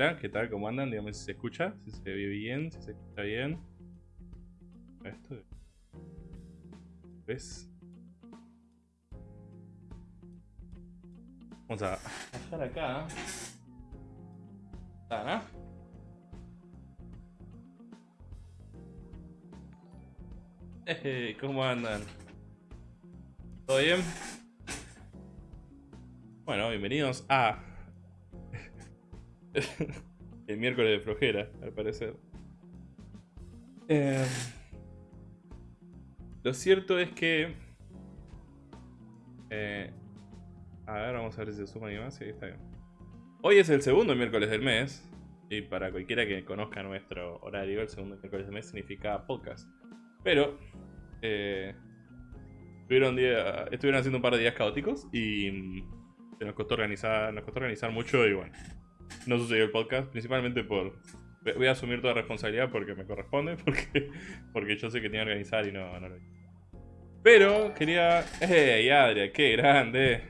Hola, ¿qué tal? ¿Cómo andan? Dígame si se escucha, si se ve bien, si se escucha bien. Esto. ¿Ves? Vamos a bajar acá. Eh, ¿Cómo andan? ¿Todo bien? Bueno, bienvenidos a el miércoles de flojera, al parecer. Eh, lo cierto es que... eh, a ver, vamos a ver si se suma alguien más. Sí, está bien. Hoy es el segundo miércoles del mes. Y para cualquiera que conozca nuestro horario, el segundo miércoles del mes significa podcast. Pero... Eh, estuvieron, día- estuvieron haciendo un par de días caóticos y... mm, se nos costó organizar, nos costó organizar mucho y bueno, no sucedió el podcast, principalmente por... Voy a asumir toda responsabilidad porque me corresponde, porque, porque yo sé que tenía que organizar y no, lo hice. Pero quería... ¡Ey, Adria! ¡Qué grande!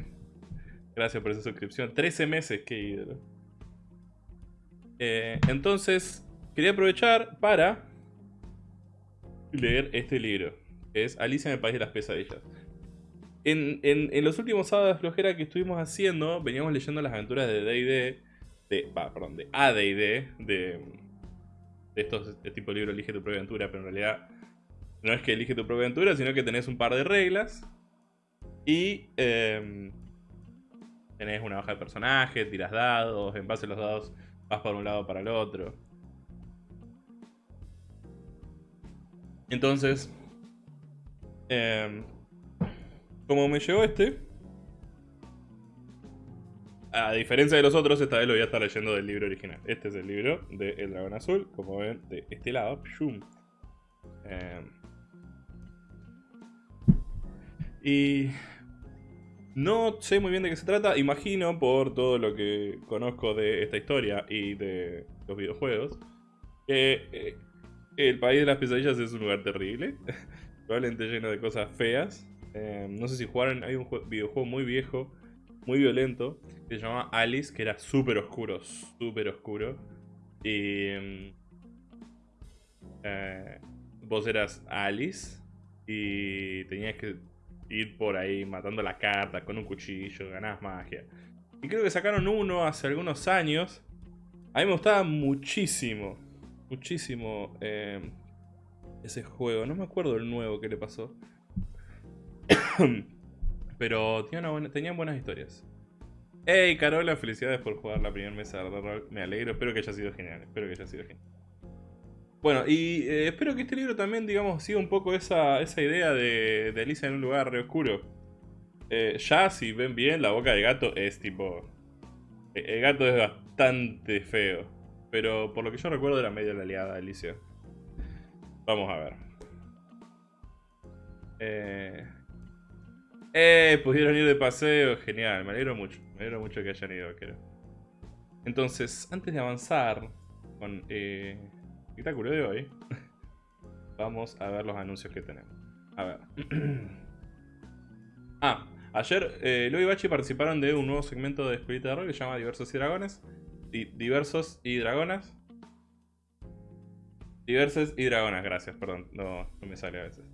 Gracias por esa suscripción. 13 meses, qué ídolo. Eh, entonces, quería aprovechar para leer este libro, es Alicia en el País de las Pesadillas. En, en- en los últimos sábados de flojera que estuvimos haciendo, veníamos leyendo las aventuras de D&D, de, va, perdón, de AD&D, de, de estos de tipo libro Elige tu propia aventura, pero en realidad no es que elige tu propia aventura, sino que tenés un par de reglas y em, tenés una hoja de personaje, tiras dados, en base a los dados vas para un lado para el otro. Entonces, em, como me llegó este, a diferencia de los otros, esta vez lo voy a estar leyendo del libro original. Este es el libro de El Dragón Azul, como ven, de este lado. Em, y no sé muy bien de qué se trata. Imagino, por todo lo que conozco de esta historia y de los videojuegos, que eh, el país de las pesadillas es un lugar terrible. Probablemente lleno de cosas feas. Em, no sé si jugaron, hay un jue- videojuego muy viejo, muy violento, que se llamaba Alice, que era súper oscuro, súper oscuro. Y... em, eh, vos eras Alice y tenías que ir por ahí matando las cartas con un cuchillo, ganabas magia. Y creo que sacaron uno hace algunos años. A mí me gustaba muchísimo, muchísimo eh, ese juego. No me acuerdo el nuevo que le pasó. Pero tenían buenas historias. Hey Carola, felicidades por jugar la primera mesa de rol. Me alegro, espero que haya sido genial. Espero que haya sido genial. Bueno, y eh, espero que este libro también, digamos, siga un poco esa, esa idea de, de Alicia en un lugar re oscuro. Eh, ya, si ven bien, la boca del gato es tipo... eh, El gato es bastante feo. Pero por lo que yo recuerdo era medio la aliada de Alicia. Vamos a ver. Eh... Eh, pudieron ir de paseo, genial, me alegro mucho. Me alegro mucho que hayan ido, vaquero. Entonces, antes de avanzar con eh, el espectáculo de hoy, vamos a ver los anuncios que tenemos. A ver. ah, ayer eh, y Bachi participaron de un nuevo segmento de Escuelita de Rol que se llama Diversos y Dragones. Di- diversos y Dragonas. Diversos y Dragonas, gracias, perdón, no, no me sale a veces.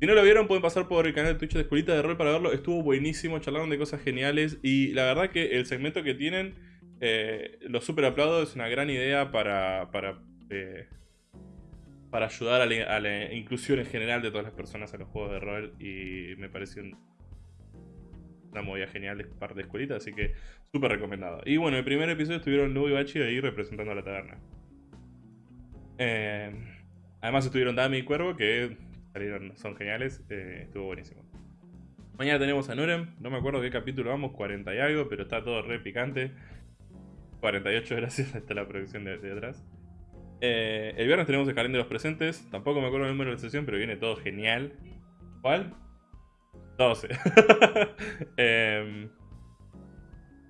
Si no lo vieron, pueden pasar por el canal de Twitch de Escuelita de Rol para verlo. Estuvo buenísimo, charlaron de cosas geniales. Y la verdad que el segmento que tienen, eh, lo super aplaudo, es una gran idea para, para, eh, para ayudar a la, inclusión en general de todas las personas a los juegos de rol. Y me pareció un- una movida genial de parte de Escuelita, así que súper recomendado. Y bueno, el primer episodio estuvieron Lu y Bachi ahí representando a la taberna. Eh, además estuvieron Dami y Cuervo, que salieron, son geniales, eh, estuvo buenísimo. Mañana tenemos a Nurem, no me acuerdo qué capítulo vamos, 40 y algo, pero está todo re picante. 48 gracias, está la producción de, de atrás. Eh, el viernes tenemos el Jardín de los Presentes, tampoco me acuerdo el número de sesión, pero viene todo genial. ¿Cuál? 12. Em,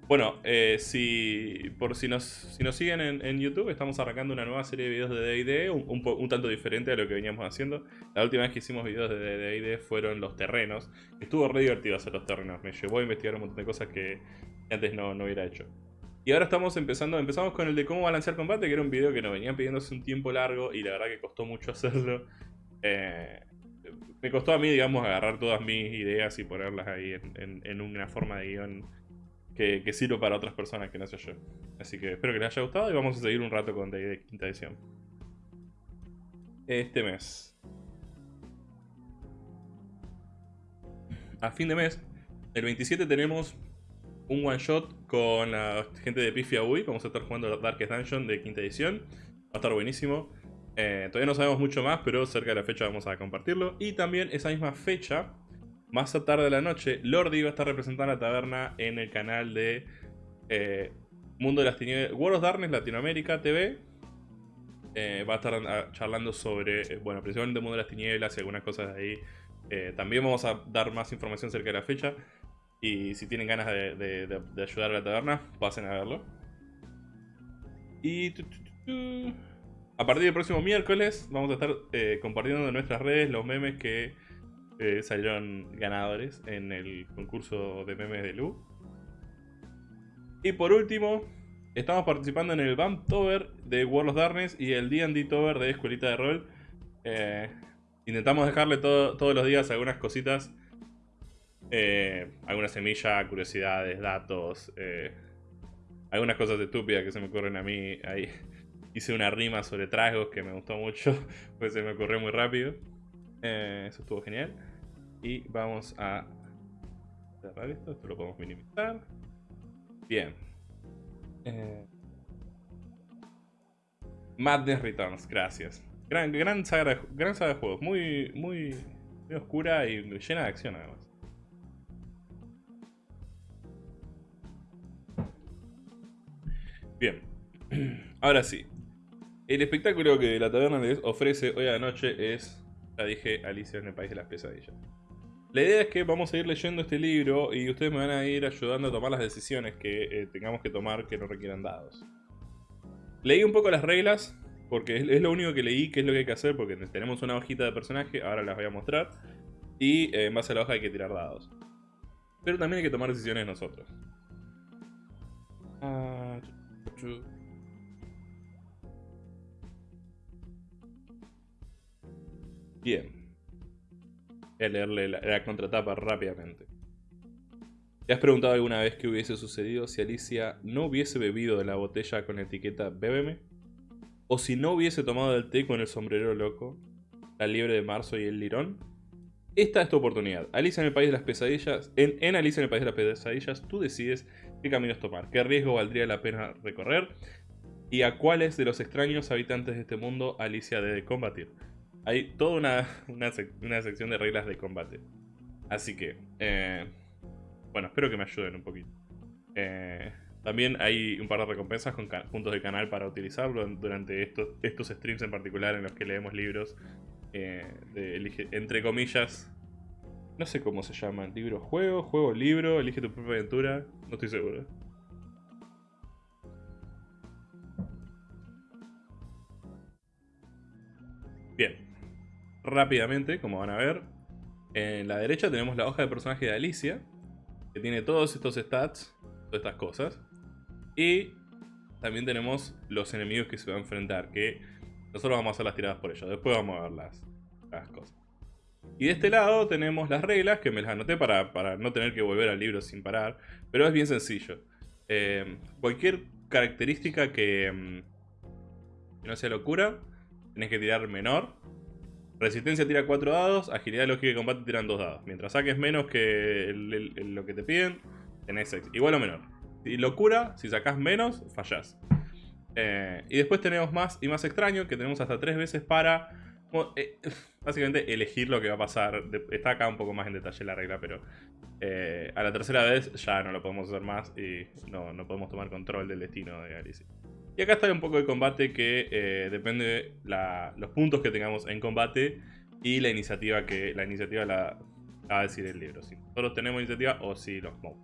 Bueno, eh, si por si nos, si nos siguen en, YouTube, estamos arrancando una nueva serie de videos de D&D, un, un un tanto diferente a lo que veníamos haciendo. La última vez que hicimos videos de D&D fueron los terrenos. Estuvo re divertido hacer los terrenos, me llevó a investigar un montón de cosas que antes no, no hubiera hecho. Y ahora estamos empezando, empezamos con el de cómo balancear combate, que era un video que nos venían pidiendo hace un tiempo largo y la verdad que costó mucho hacerlo. Eh, me costó a mí, digamos, agarrar todas mis ideas y ponerlas ahí en, en- en una forma de guion que, que sirva para otras personas que no sé yo. Así que espero que les haya gustado y vamos a seguir un rato con D&D quinta edición. Este mes. A fin de mes, el 27 tenemos un one shot con la gente de Pifia Ui. Vamos a estar jugando Darkest Dungeon de quinta edición. Va a estar buenísimo. Eh, todavía no sabemos mucho más, pero cerca de la fecha vamos a compartirlo. Y también esa misma fecha, más a tarde de la noche, Lordi va a estar representando a la taberna en el canal de eh, Mundo de las Tinieblas, World of Darkness Latinoamérica TV. Eh, va a estar charlando sobre, eh, bueno, principalmente Mundo de las Tinieblas y algunas cosas de ahí. También vamos a dar más información cerca de la fecha. Y si tienen ganas de, ayudar a la taberna, pasen a verlo. Y a partir del próximo miércoles vamos a estar compartiendo en nuestras redes los memes que eh, salieron ganadores en el concurso de memes de Lu. Y por último, estamos participando en el Bumptober de World of Darkness y el D&D Tober de Escuelita de Rol. Eh, intentamos dejarle todo- todos los días algunas cositas. Eh, alguna semilla, curiosidades, datos, eh, algunas cosas estúpidas que se me ocurren a mí. Ahí hice una rima sobre tragos que me gustó mucho, pues se me ocurrió muy rápido. Eso estuvo genial. Y vamos a cerrar esto, esto lo podemos minimizar. Bien. Eh, Madness Returns, gracias. Gran, gran, saga, de, gran saga de juegos, muy, muy, muy oscura y llena de acción además. Bien, ahora sí. El espectáculo que la taberna ofrece hoy a la noche es, ya dije, Alicia en el País de las Pesadillas. La idea es que vamos a ir leyendo este libro y ustedes me van a ir ayudando a tomar las decisiones que eh, tengamos que tomar que no requieran dados. Leí un poco las reglas, porque es, lo único que leí, que es lo que hay que hacer, porque tenemos una hojita de personaje, ahora las voy a mostrar. Y eh, en base a la hoja hay que tirar dados. Pero también hay que tomar decisiones nosotros. Bien. Leerle la, la contratapa rápidamente. ¿Te has preguntado alguna vez qué hubiese sucedido si Alicia no hubiese bebido de la botella con la etiqueta Bébeme? ¿O si no hubiese tomado el té con el sombrero loco, la liebre de marzo y el lirón? Esta es tu oportunidad. Alicia en el País de las Pesadillas. En, en Alicia en el País de las Pesadillas, tú decides qué caminos tomar, qué riesgo valdría la pena recorrer y a cuáles de los extraños habitantes de este mundo Alicia debe combatir. Hay toda una, una, sec- una sección de reglas de combate. Así que, eh, bueno, espero que me ayuden un poquito. Eh, también hay un par de recompensas con puntos de canal para utilizarlo durante estos, estos streams en particular en los que leemos libros. eh, de entre comillas, no sé cómo se llaman. Libro, juego, juego, libro, elige tu propia aventura. No estoy seguro. Rápidamente, como van a ver, en la derecha tenemos la hoja de personaje de Alicia, que tiene todos estos stats, todas estas cosas. Y también tenemos los enemigos que se va a enfrentar, que nosotros vamos a hacer las tiradas por ellos. Después vamos a ver las, las cosas. Y de este lado tenemos las reglas, que me las anoté para, para no tener que volver al libro sin parar. Pero es bien sencillo. Eh, cualquier característica que, mm, que no sea locura, tenés que tirar menor. Resistencia tira 4 dados, agilidad, lógica y combate tiran 2 dados. Mientras saques menos que lo que te piden, tenés 6. Igual o menor. Y locura, si sacás menos, fallás. Eh, y después tenemos más y más extraño, que tenemos hasta 3 veces para eh, básicamente elegir lo que va a pasar. Está acá un poco más en detalle la regla, pero eh, a la tercera vez ya no lo podemos hacer más y no, no podemos tomar control del destino de Alicia. Y acá está un poco de combate que eh, depende la- los puntos que tengamos en combate y la iniciativa que la iniciativa la, va a decir el libro. Si nosotros tenemos iniciativa o si los mobs.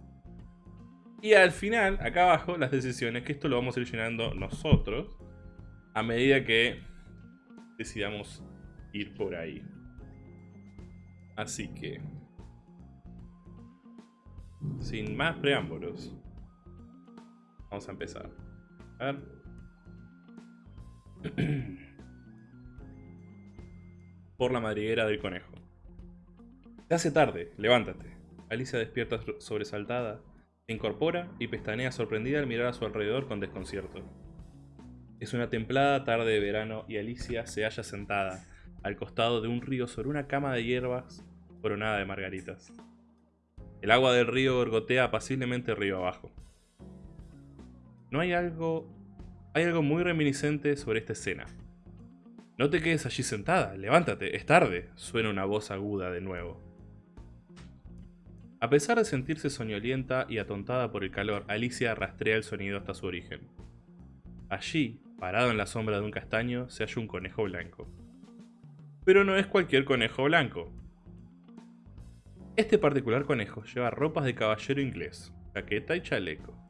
Y al final, acá abajo, las decisiones, que esto lo vamos a ir llenando nosotros a medida que decidamos ir por ahí. Así que, sin más preámbulos, vamos a empezar. A ver. Por la madriguera del conejo. Se hace tarde, levántate. Alicia despierta sobresaltada, se incorpora y pestanea sorprendida al mirar a su alrededor con desconcierto. Es una templada tarde de verano y Alicia se halla sentada al costado de un río sobre una cama de hierbas coronada de margaritas. El agua del río gorgotea apaciblemente río abajo. No hay algo... Hay algo muy reminiscente sobre esta escena. No te quedes allí sentada, levántate, es tarde, suena una voz aguda de nuevo. A pesar de sentirse soñolienta y atontada por el calor, Alicia rastrea el sonido hasta su origen. Allí, parado en la sombra de un castaño, se halla un conejo blanco. Pero no es cualquier conejo blanco. Este particular conejo lleva ropas de caballero inglés, chaqueta y chaleco.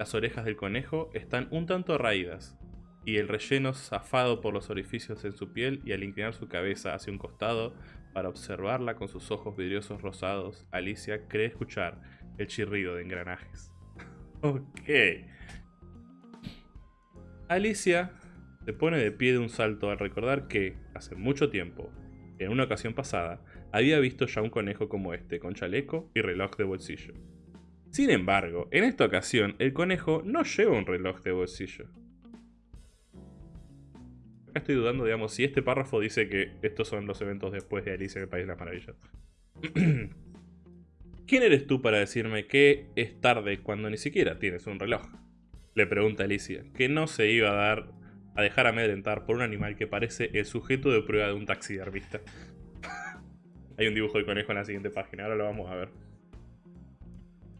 Las orejas del conejo están un tanto raídas, y el relleno zafado por los orificios en su piel y al inclinar su cabeza hacia un costado para observarla con sus ojos vidriosos rosados, Alicia cree escuchar el chirrido de engranajes. ok. Alicia se pone de pie de un salto al recordar que, hace mucho tiempo, en una ocasión pasada, había visto ya un conejo como este, con chaleco y reloj de bolsillo. Sin embargo, en esta ocasión, el conejo no lleva un reloj de bolsillo. Acá estoy dudando, digamos, si este párrafo dice que estos son los eventos después de Alicia en el País de las Maravillas. ¿Quién eres tú para decirme que es tarde cuando ni siquiera tienes un reloj? Le pregunta Alicia, que no se iba a dar a dejar amedrentar por un animal que parece el sujeto de prueba de un taxidermista. Hay un dibujo de conejo en la siguiente página, ahora lo vamos a ver.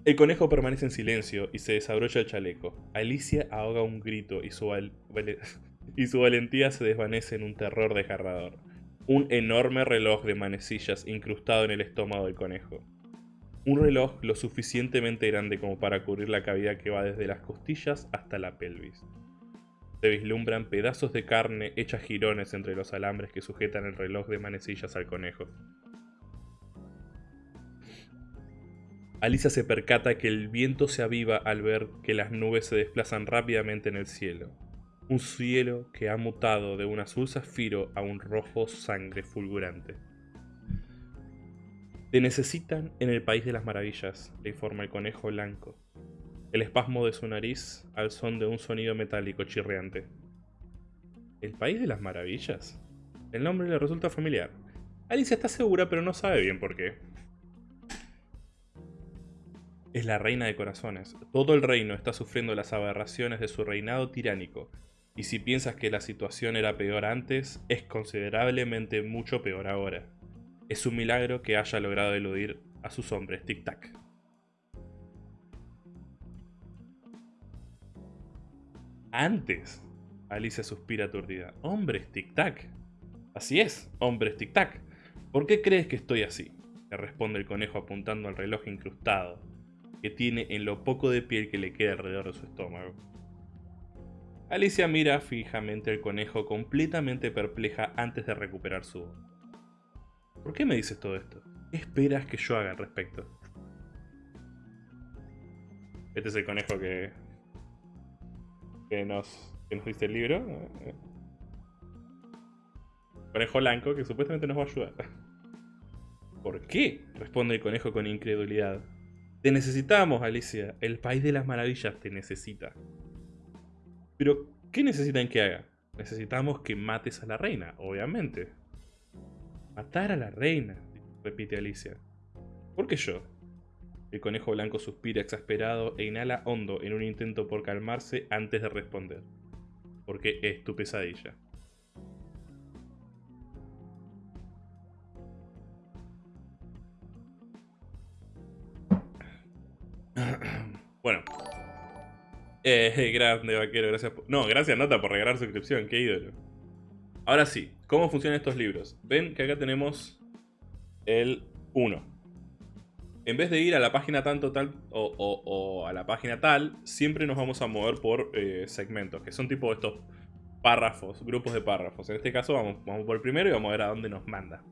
El conejo permanece en silencio y se desabrocha el chaleco. Alicia ahoga un grito y su, y su valentía se desvanece en un terror desgarrador. Un enorme reloj de manecillas incrustado en el estómago del conejo. Un reloj lo suficientemente grande como para cubrir la cavidad que va desde las costillas hasta la pelvis. Se vislumbran pedazos de carne hechas jirones entre los alambres que sujetan el reloj de manecillas al conejo. Alicia se percata que el viento se aviva al ver que las nubes se desplazan rápidamente en el cielo un cielo que ha mutado de un azul zafiro a un rojo sangre fulgurante. Te necesitan en el país de las maravillas, le informa el conejo blanco. El espasmo de su nariz al son de un sonido metálico chirriante. ¿El país de las maravillas? El nombre le resulta familiar. Alicia está segura pero no sabe bien por qué. Es la reina de corazones. Todo el reino está sufriendo las aberraciones de su reinado tiránico, y si piensas que la situación era peor antes, es considerablemente mucho peor ahora. Es un milagro que haya logrado eludir a sus hombres tic-tac. Antes, Alicia suspira aturdida. Hombres tic-tac. Así es, hombres tic-tac. ¿Por qué crees que estoy así? Le responde el conejo apuntando al reloj incrustado, que tiene en lo poco de piel que le queda alrededor de su estómago. Alicia mira fijamente al conejo completamente perpleja antes de recuperar su voz. ¿Por qué me dices todo esto? ¿Qué esperas que yo haga al respecto? Este es el conejo que, que, nos, que nos dice el libro. Conejo blanco que supuestamente nos va a ayudar. ¿Por qué? Responde el conejo con incredulidad. Te necesitamos, Alicia. El país de las maravillas te necesita. Pero, ¿qué necesitan que haga? Necesitamos que mates a la reina, obviamente. Matar a la reina, repite Alicia. ¿Por qué yo? El conejo blanco suspira exasperado e inhala hondo en un intento por calmarse antes de responder. Porque es tu pesadilla. bueno, eh, grande, vaquero, gracias por... No, gracias Nota por regalar suscripción, qué ídolo. Ahora sí, ¿cómo funcionan estos libros? Ven que acá tenemos el 1. en vez de ir a la página tanto tal o a la página tal, siempre nos vamos a mover por eh, segmentos, que son tipo estos párrafos, grupos de párrafos. En este caso vamos, vamos por el primero y vamos a ver a dónde nos manda.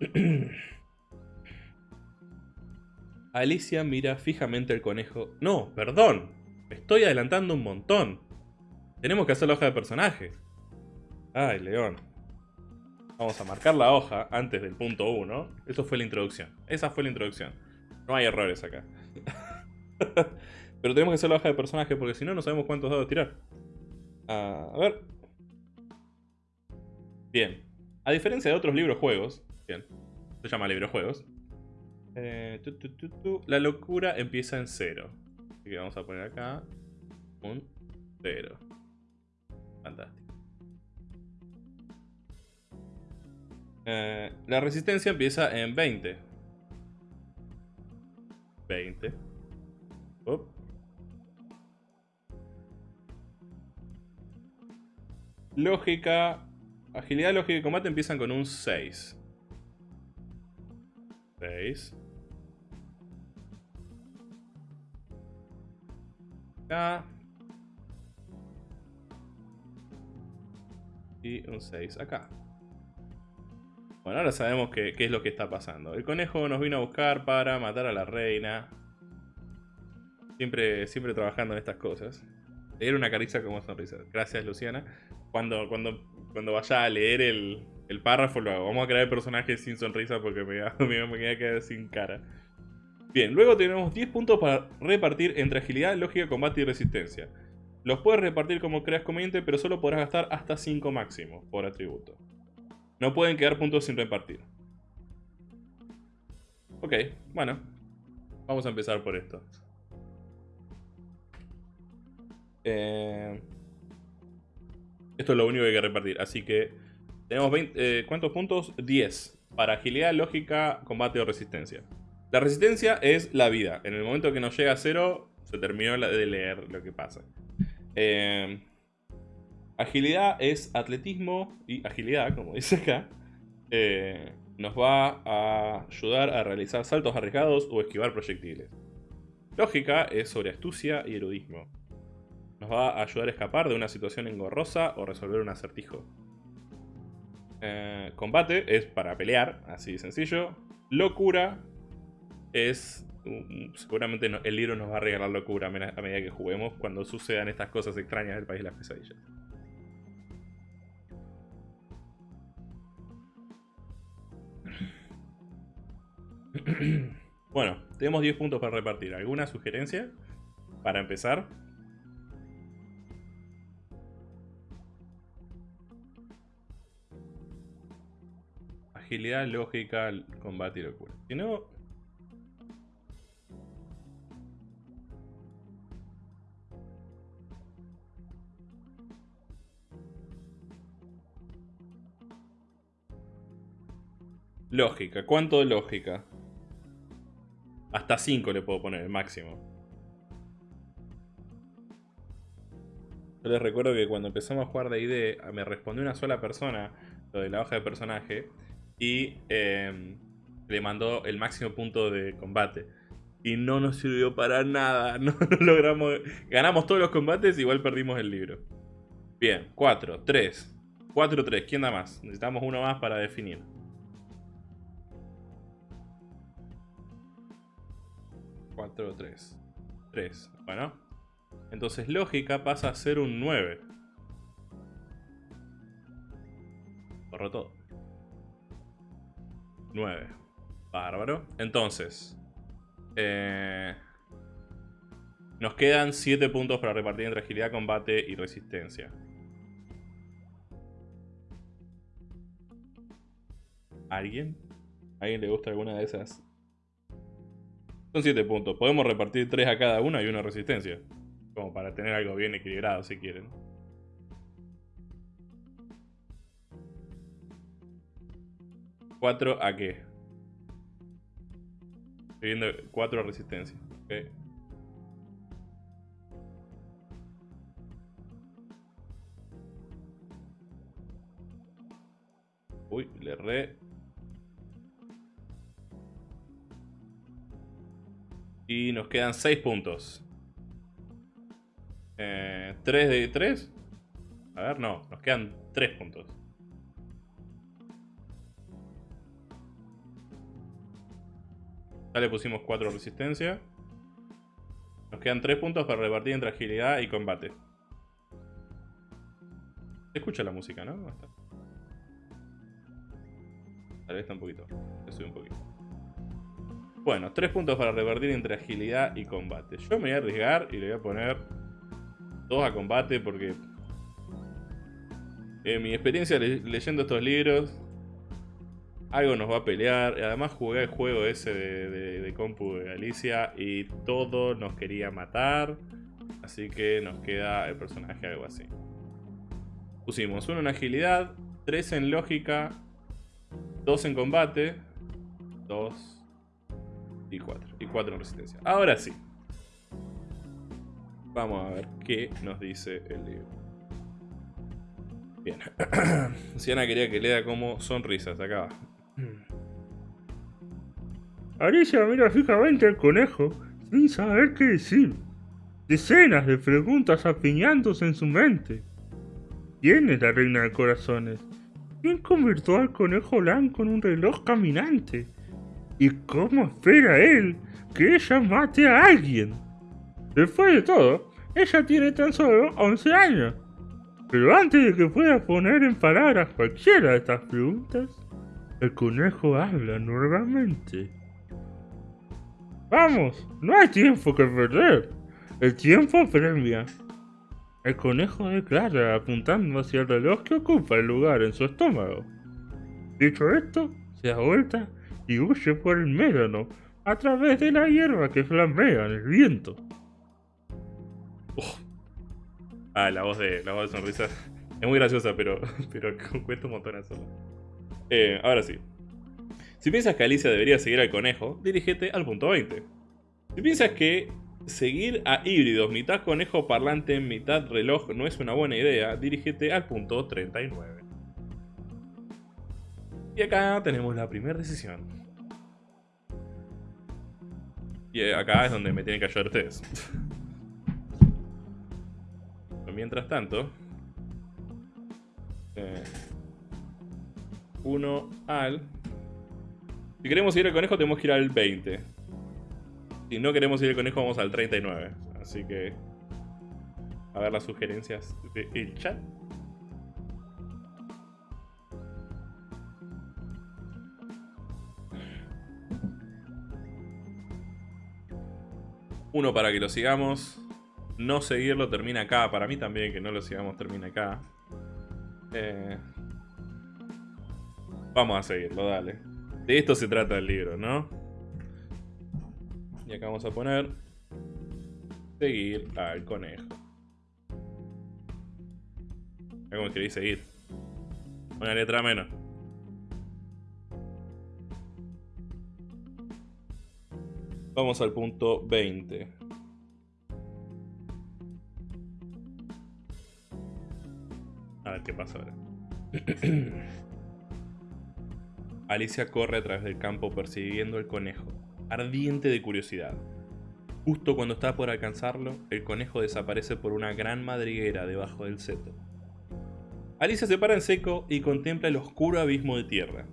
Alicia mira fijamente el conejo. No, perdón. Me estoy adelantando un montón. Tenemos que hacer la hoja de personaje. Ay, León. Vamos a marcar la hoja antes del punto 1. Eso fue la introducción. Esa fue la introducción. No hay errores acá. Pero tenemos que hacer la hoja de personaje porque si no, no sabemos cuántos dados tirar. Ah, a ver. Bien. A diferencia de otros libros juegos. Bien. Se llama libro juegos. Eh, tu, tu, tu, la locura empieza en cero. Así que vamos a poner acá un cero. Fantástico. Eh, la resistencia empieza en 20. 20. Up. Lógica. Agilidad, lógica y combate empiezan con un 6. 6. Acá. Y un 6 acá. Bueno, ahora sabemos qué, qué es lo que está pasando. El conejo nos vino a buscar para matar a la reina. Siempre, siempre trabajando en estas cosas. Era una caricia como sonrisa. Gracias, Luciana. Cuando, cuando, cuando vaya a leer el, el párrafo, lo hago. Vamos a crear personajes sin sonrisa porque me, me, me voy a quedar sin cara. Bien, luego tenemos 10 puntos para repartir entre agilidad, lógica, combate y resistencia. Los puedes repartir como creas conveniente, pero solo podrás gastar hasta 5 máximo por atributo. No pueden quedar puntos sin repartir. Ok, bueno. Vamos a empezar por esto. Eh, esto es lo único que hay que repartir. Así que tenemos 20, eh, ¿cuántos puntos? 10. Para agilidad, lógica, combate o resistencia. La resistencia es la vida. En el momento que nos llega a cero, se terminó de leer lo que pasa. Eh, agilidad es atletismo y agilidad, como dice acá. eh, nos va a ayudar a realizar saltos arriesgados o esquivar proyectiles. Lógica es sobre astucia y erudismo. Nos va a ayudar a escapar de una situación engorrosa o resolver un acertijo. Eh, combate es para pelear, así de sencillo. Locura es... mm, Seguramente el libro nos va a regalar locura a medida que juguemos cuando sucedan estas cosas extrañas del país de las pesadillas. Bueno, tenemos 10 puntos para repartir. ¿Alguna sugerencia para empezar? Agilidad, lógica, combate y locura. Si no... Lógica. ¿Cuánto de lógica? Hasta 5 le puedo poner, el máximo. Yo les recuerdo que cuando empezamos a jugar de ID, me respondió una sola persona lo de la hoja de personaje y eh, le mandó el máximo punto de combate. Y no nos sirvió para nada. No, no logramos. Ganamos todos los combates, igual perdimos el libro. Bien, 4, 3. 4, 3. ¿Quién da más? Necesitamos uno más para definir. 4, 3. 3. Bueno. Entonces lógica pasa a ser un 9. Borro todo. 9. Bárbaro. Entonces. eh, nos quedan 7 puntos para repartir entre agilidad, combate y resistencia. ¿Alguien? ¿Alguien le gusta alguna de esas? Son 7 puntos. Podemos repartir 3 a cada una y una resistencia. Como para tener algo bien equilibrado si quieren. ¿4 a qué? Estoy viendo 4 a resistencia. Ok. Uy, le re. Nos quedan 6 puntos. Eh, ¿3 de 3? A ver, no. Nos quedan 3 puntos. Ya le pusimos 4 resistencia. Nos quedan 3 puntos para repartir entre agilidad y combate. Se escucha la música, ¿no? Tal vez está un poquito. Le sube un poquito. Bueno, 3 puntos para repartir entre agilidad y combate. Yo me voy a arriesgar y le voy a poner 2 a combate porque... En mi experiencia le leyendo estos libros, algo nos va a pelear. Además jugué el juego ese de, compu de Alicia y todo nos quería matar. Así que nos queda el personaje algo así. Pusimos uno en agilidad, 3 en lógica, 2 en combate, 2 y 4. Y 4 en resistencia. Ahora sí. Vamos a ver qué nos dice el libro. Bien. Siana quería que lea como sonrisas. Acá va. Alicia mira fijamente al conejo, sin saber qué decir. Decenas de preguntas apiñándose en su mente. ¿Quién es la reina de corazones? ¿Quién convirtió al conejo blanco en un reloj caminante? ¿Y cómo espera él que ella mate a alguien? Después de todo, ella tiene tan solo 11 años. Pero antes de que pueda poner en palabras cualquiera de estas preguntas, el conejo habla nuevamente. Vamos, no hay tiempo que perder. El tiempo premia. El conejo declara apuntando hacia el reloj que ocupa el lugar en su estómago. Dicho esto, se da vuelta y huye por el médano a través de la hierba que flamea en el viento. Uf. Ah, la voz de la voz de sonrisa es muy graciosa, pero, pero cuesta un montón hacerlo. Eh, ahora sí. Si piensas que Alicia debería seguir al conejo, dirígete al punto 20. Si piensas que seguir a híbridos mitad conejo parlante, mitad reloj no es una buena idea, dirígete al punto 39. Y acá tenemos la primera decisión. Y acá es donde me tienen que ayudar ustedes. Mientras tanto... Eh, uno al... Si queremos ir al conejo tenemos que ir al 20. Si no queremos ir al conejo vamos al 39. Así que... A ver las sugerencias del chat. Uno para que lo sigamos. No seguirlo termina acá. Para mí también que no lo sigamos termina acá. Eh... Vamos a seguirlo, dale. De esto se trata el libro, ¿no? Y acá vamos a poner... Seguir al conejo. Mira cómo escribí seguir. Una letra menos. Vamos al punto 20. A ver qué pasa ahora. Alicia corre a través del campo persiguiendo al conejo, ardiente de curiosidad. Justo cuando está por alcanzarlo, el conejo desaparece por una gran madriguera debajo del seto. Alicia se para en seco y contempla el oscuro abismo de tierra.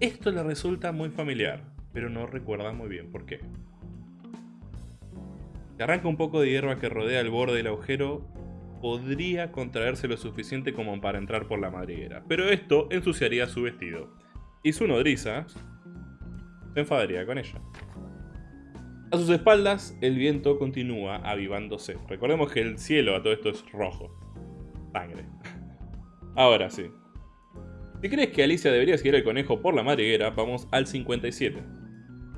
Esto le resulta muy familiar, pero no recuerda muy bien por qué. Se arranca un poco de hierba que rodea el borde del agujero, podría contraerse lo suficiente como para entrar por la madriguera, pero esto ensuciaría su vestido y su nodriza se enfadaría con ella. A sus espaldas, el viento continúa avivándose. Recordemos que el cielo a todo esto es rojo. Sangre. Ahora sí. Si crees que Alicia debería seguir el conejo por la madriguera, vamos al 57.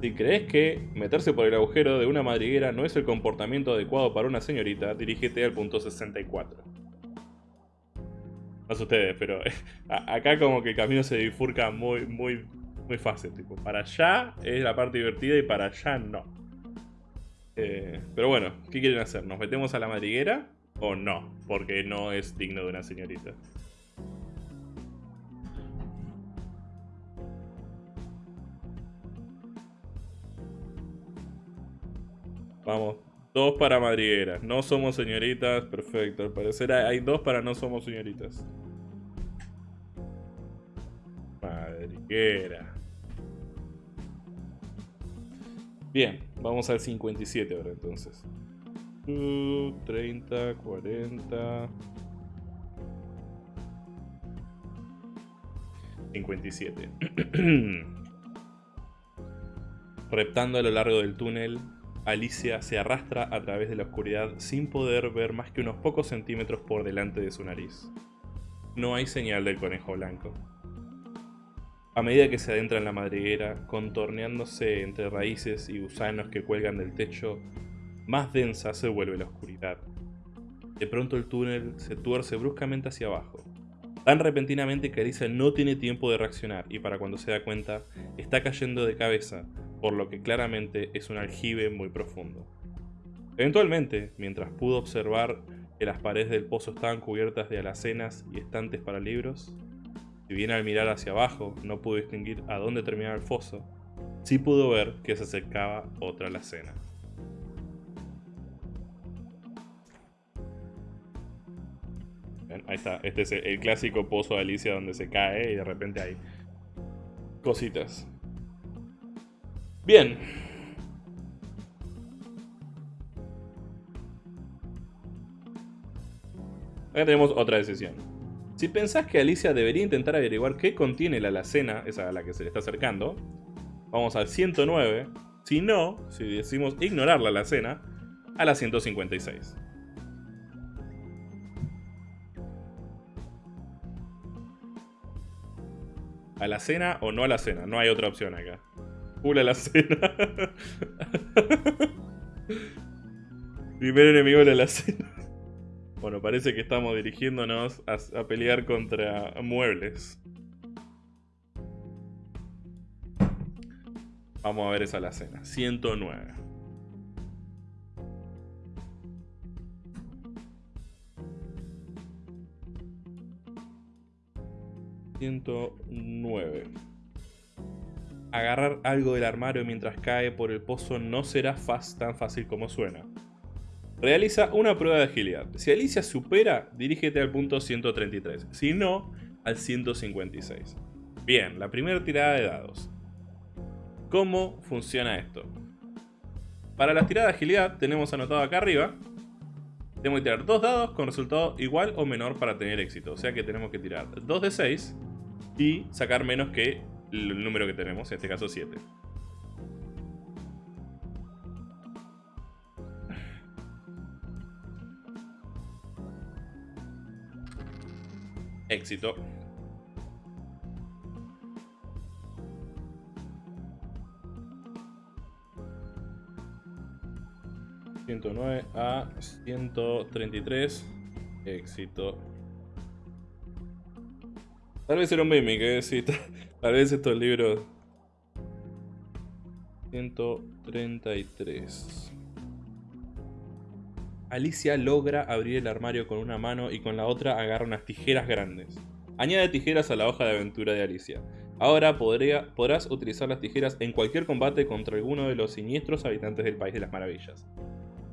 Si crees que meterse por el agujero de una madriguera no es el comportamiento adecuado para una señorita, dirígete al punto 64. No sé ustedes, pero acá como que el camino se bifurca muy, muy, muy fácil. Tipo, para allá es la parte divertida y para allá no. Eh, pero bueno, ¿qué quieren hacer? ¿Nos metemos a la madriguera o no? Porque no es digno de una señorita. Vamos. Dos para madrigueras. No somos señoritas. Perfecto. Al parecer hay dos para no somos señoritas. Madriguera. Bien, vamos al 57 ahora entonces. Uh, 30, 40. 57. Reptando a lo largo del túnel, Alicia se arrastra a través de la oscuridad sin poder ver más que unos pocos centímetros por delante de su nariz. No hay señal del conejo blanco. A medida que se adentra en la madriguera, contorneándose entre raíces y gusanos que cuelgan del techo, más densa se vuelve la oscuridad. De pronto el túnel se tuerce bruscamente hacia abajo, tan repentinamente que Alicia no tiene tiempo de reaccionar y para cuando se da cuenta, está cayendo de cabeza, por lo que claramente es un aljibe muy profundo. Eventualmente, mientras pudo observar que las paredes del pozo estaban cubiertas de alacenas y estantes para libros, si bien al mirar hacia abajo no pudo distinguir a dónde terminaba el foso, sí pudo ver que se acercaba otra alacena. Ahí está, este es el clásico pozo de Alicia donde se cae y de repente hay cositas. Bien. Acá tenemos otra decisión. Si pensás que Alicia debería intentar averiguar qué contiene la alacena, esa a la que se le está acercando, vamos al 109. Si no, si decimos ignorar la alacena, a la 156. ¿A la cena o no a la cena? No hay otra opción acá. Full a la cena. Primer enemigo de la cena. Bueno, parece que estamos dirigiéndonos a, a pelear contra muebles. Vamos a ver esa la cena. 109. ...109... Agarrar algo del armario mientras cae por el pozo no será tan fácil como suena. Realiza una prueba de agilidad. Si Alicia supera, dirígete al punto 133. Si no, al 156. Bien, la primera tirada de dados. ¿Cómo funciona esto? Para la tirada de agilidad tenemos anotado acá arriba. Tenemos que tirar dos dados con resultado igual o menor para tener éxito. O sea que tenemos que tirar 2 de 6 y sacar menos que el número que tenemos, en este caso 7. Éxito. ...109 a 133... ...éxito... Tal vez era un meme, que sí, tal vez estos libros... 133... Alicia logra abrir el armario con una mano y con la otra agarra unas tijeras grandes. Añade tijeras a la hoja de aventura de Alicia. Ahora podrás utilizar las tijeras en cualquier combate contra alguno de los siniestros habitantes del País de las Maravillas.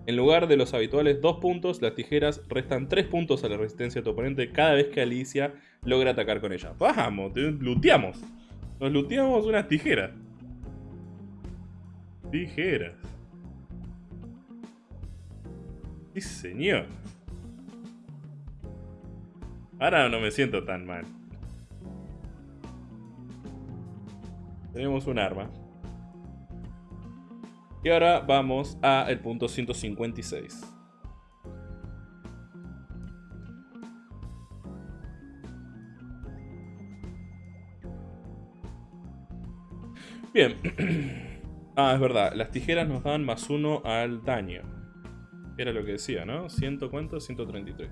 En lugar de los habituales 2 puntos, las tijeras restan 3 puntos a la resistencia de tu oponente cada vez que Alicia logra atacar con ella. ¡Vamos! te- ¡Luteamos! Nos luteamos unas tijeras. Tijeras. Sí, señor. Ahora no me siento tan mal. Tenemos un arma. Y ahora vamos a el punto 156. Bien. ah, es verdad. Las tijeras nos dan más uno al daño. Era lo que decía, ¿no? ¿Ciento cuánto? 133.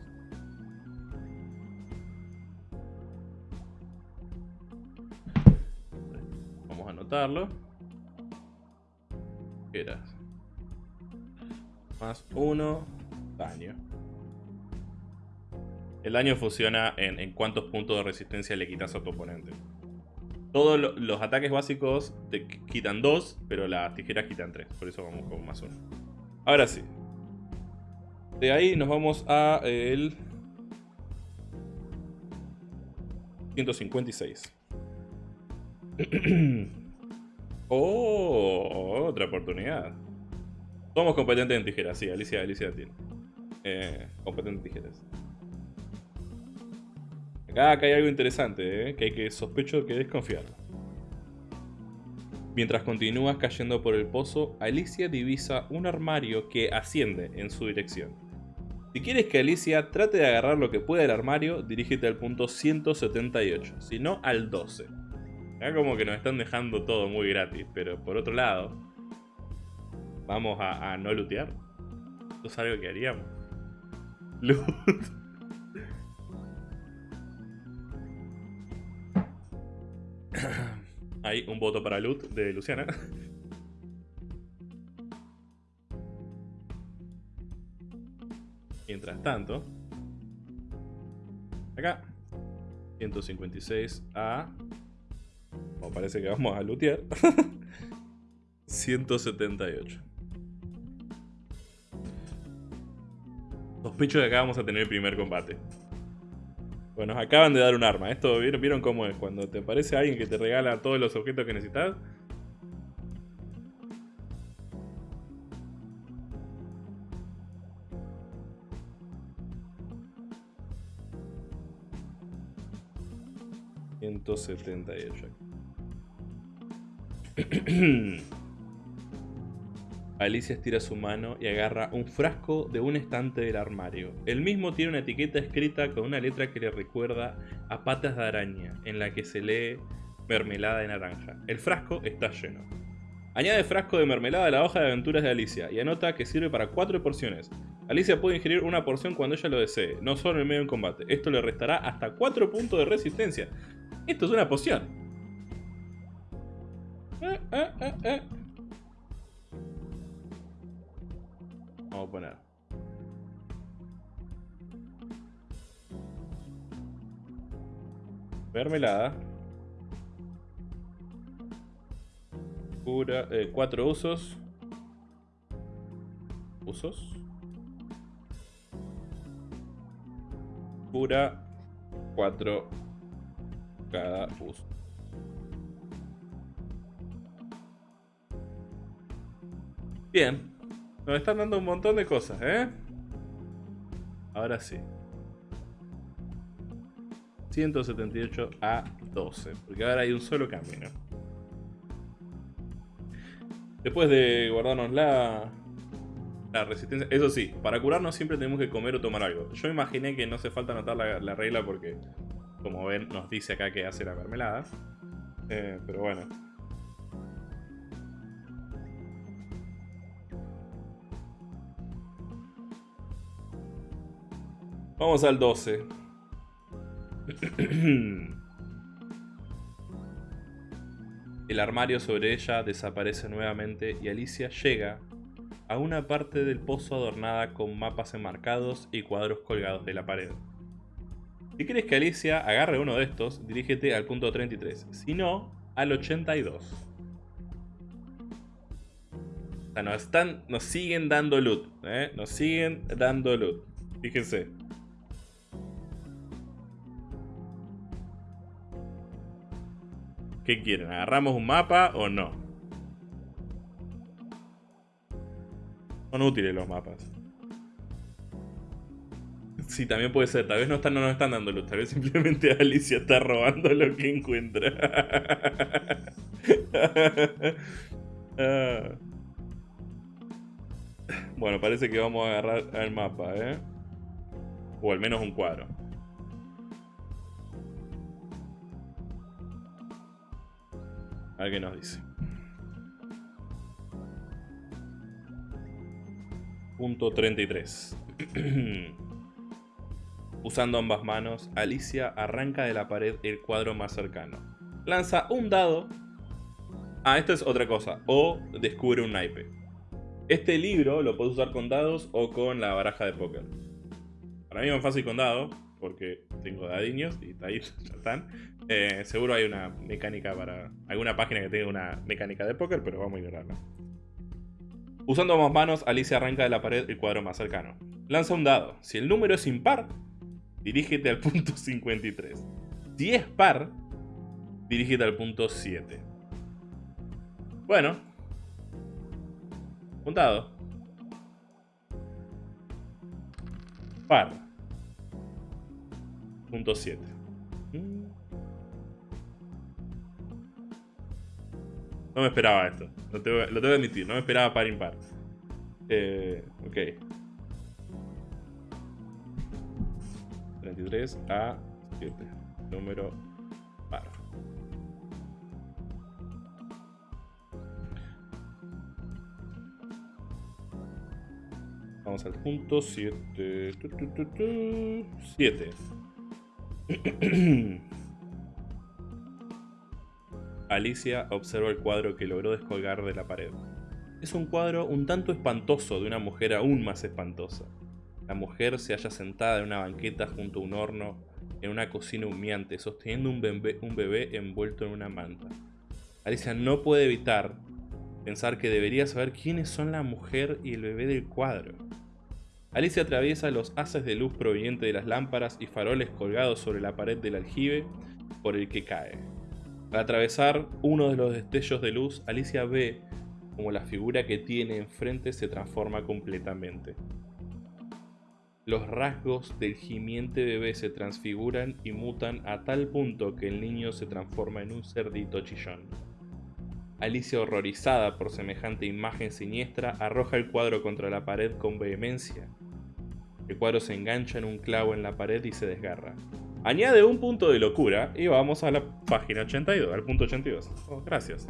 Vamos a anotarlo. Era. Más uno. Daño. El daño funciona en, en cuántos puntos de resistencia le quitas a tu oponente. Todos lo- los ataques básicos te qu- quitan 2, pero las tijeras quitan 3. Por eso vamos con más uno. Ahora sí. De ahí nos vamos a el 156. oh, otra oportunidad. Somos competentes en tijeras, sí, Alicia, Alicia tiene. Eh, en tijeras. Acá, acá hay algo interesante, eh, que hay que sospecho que desconfiar. Mientras continúas cayendo por el pozo, Alicia divisa un armario que asciende en su dirección. Si quieres que Alicia trate de agarrar lo que pueda del armario, dirígete al punto 178, si no al 12. Acá como que nos están dejando todo muy gratis, pero por otro lado, vamos a, a no lootear. Esto es algo que haríamos. Loot. Hay un voto para loot de Luciana. Mientras tanto, acá, 156 a... Como parece que vamos a lootear. 178. Sospecho que acá vamos a tener el primer combate. Bueno, nos acaban de dar un arma. Esto, ¿vieron, ¿vieron cómo es? Cuando te aparece alguien que te regala todos los objetos que necesitas. ...178. Alicia estira su mano y agarra un frasco de un estante del armario. El mismo tiene una etiqueta escrita con una letra que le recuerda a patas de araña, en la que se lee mermelada de naranja. El frasco está lleno. Añade frasco de mermelada a la hoja de aventuras de Alicia y anota que sirve para 4 porciones. Alicia puede ingerir una porción cuando ella lo desee, no solo en medio del combate. Esto le restará hasta 4 puntos de resistencia. Esto es una poción. Eh, eh, eh, Vamos a poner. Mermelada. Pura, eh, cuatro usos. Usos. Pura. Cuatro. Cada uso. Bien. Nos están dando un montón de cosas, ¿eh? Ahora sí. 178 a 12. Porque ahora hay un solo camino. Después de guardarnos la, la resistencia... Eso sí, para curarnos siempre tenemos que comer o tomar algo. Yo imaginé que no hace falta anotar la, la regla porque, como ven, nos dice acá que hace la mermelada. Eh, pero bueno. Vamos al 12. El armario sobre ella desaparece nuevamente y Alicia llega a una parte del pozo adornada con mapas enmarcados y cuadros colgados de la pared. Si quieres que Alicia agarre uno de estos, dirígete al punto 33, si no, al 82. O sea, nos, están, nos siguen dando loot, ¿eh? Nos siguen dando loot. Fíjense. ¿Qué quieren? ¿Agarramos un mapa o no? Son útiles los mapas. Sí, también puede ser. Tal vez no, están, no nos están dando luz. Tal vez simplemente Alicia está robando lo que encuentra. Ah. Bueno, parece que vamos a agarrar el mapa, ¿eh? O al menos un cuadro. A qué nos dice. Punto 33. Usando ambas manos, Alicia arranca de la pared el cuadro más cercano. Lanza un dado. Ah, esto es otra cosa. O descubre un naipe. Este libro lo puedes usar con dados o con la baraja de póker. Para mí es más fácil con dados, porque tengo dadiños y ahí ya están. Eh, seguro hay una mecánica para. alguna página que tenga una mecánica de póker, pero vamos a ignorarla. Usando ambas manos, Alicia arranca de la pared el cuadro más cercano. Lanza un dado. Si el número es impar, dirígete al punto 53. Si es par, dirígete al punto 7. Bueno. Un dado. Par. Punto 7. Mm. No me esperaba esto. Lo tengo, lo tengo que admitir. No me esperaba par impar. Eh, ok. 33 a 7. Número par. Vamos al punto 7. 7. Alicia observa el cuadro que logró descolgar de la pared. Es un cuadro un tanto espantoso de una mujer aún más espantosa. La mujer se halla sentada en una banqueta junto a un horno en una cocina humeante, sosteniendo un bebé, un bebé envuelto en una manta. Alicia no puede evitar pensar que debería saber quiénes son la mujer y el bebé del cuadro. Alicia atraviesa los haces de luz provenientes de las lámparas y faroles colgados sobre la pared del aljibe por el que cae. Al atravesar uno de los destellos de luz, Alicia ve como la figura que tiene enfrente se transforma completamente. Los rasgos del gimiente bebé se transfiguran y mutan a tal punto que el niño se transforma en un cerdito chillón. Alicia, horrorizada por semejante imagen siniestra, arroja el cuadro contra la pared con vehemencia. El cuadro se engancha en un clavo en la pared y se desgarra. Añade un punto de locura y vamos a la página 82, al punto 82. Oh, gracias.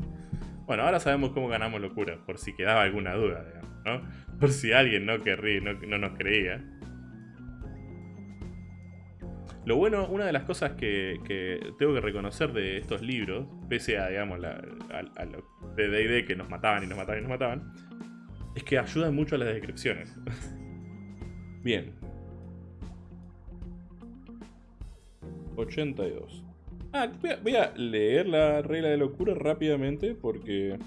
Bueno, ahora sabemos cómo ganamos locura, por si quedaba alguna duda, digamos, ¿no? Por si alguien no, querría, no, no nos creía. Lo bueno, una de las cosas que, que tengo que reconocer de estos libros, pese a, digamos, la, lo de D&D que nos mataban y nos mataban y nos mataban, es que ayudan mucho a las descripciones. Bien. 82. Ah, voy a, leer la regla de locura rápidamente porque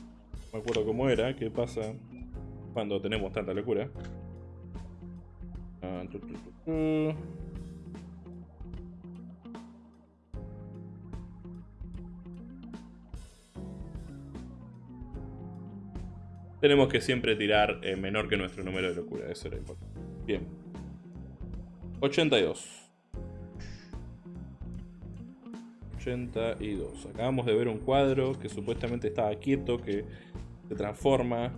me acuerdo cómo era, qué pasa cuando tenemos tanta locura. Ah, Tenemos que siempre tirar eh, menor que nuestro número de locura, eso era importante. Bien. 82. 82. Acabamos de ver un cuadro que supuestamente estaba quieto, que se transforma.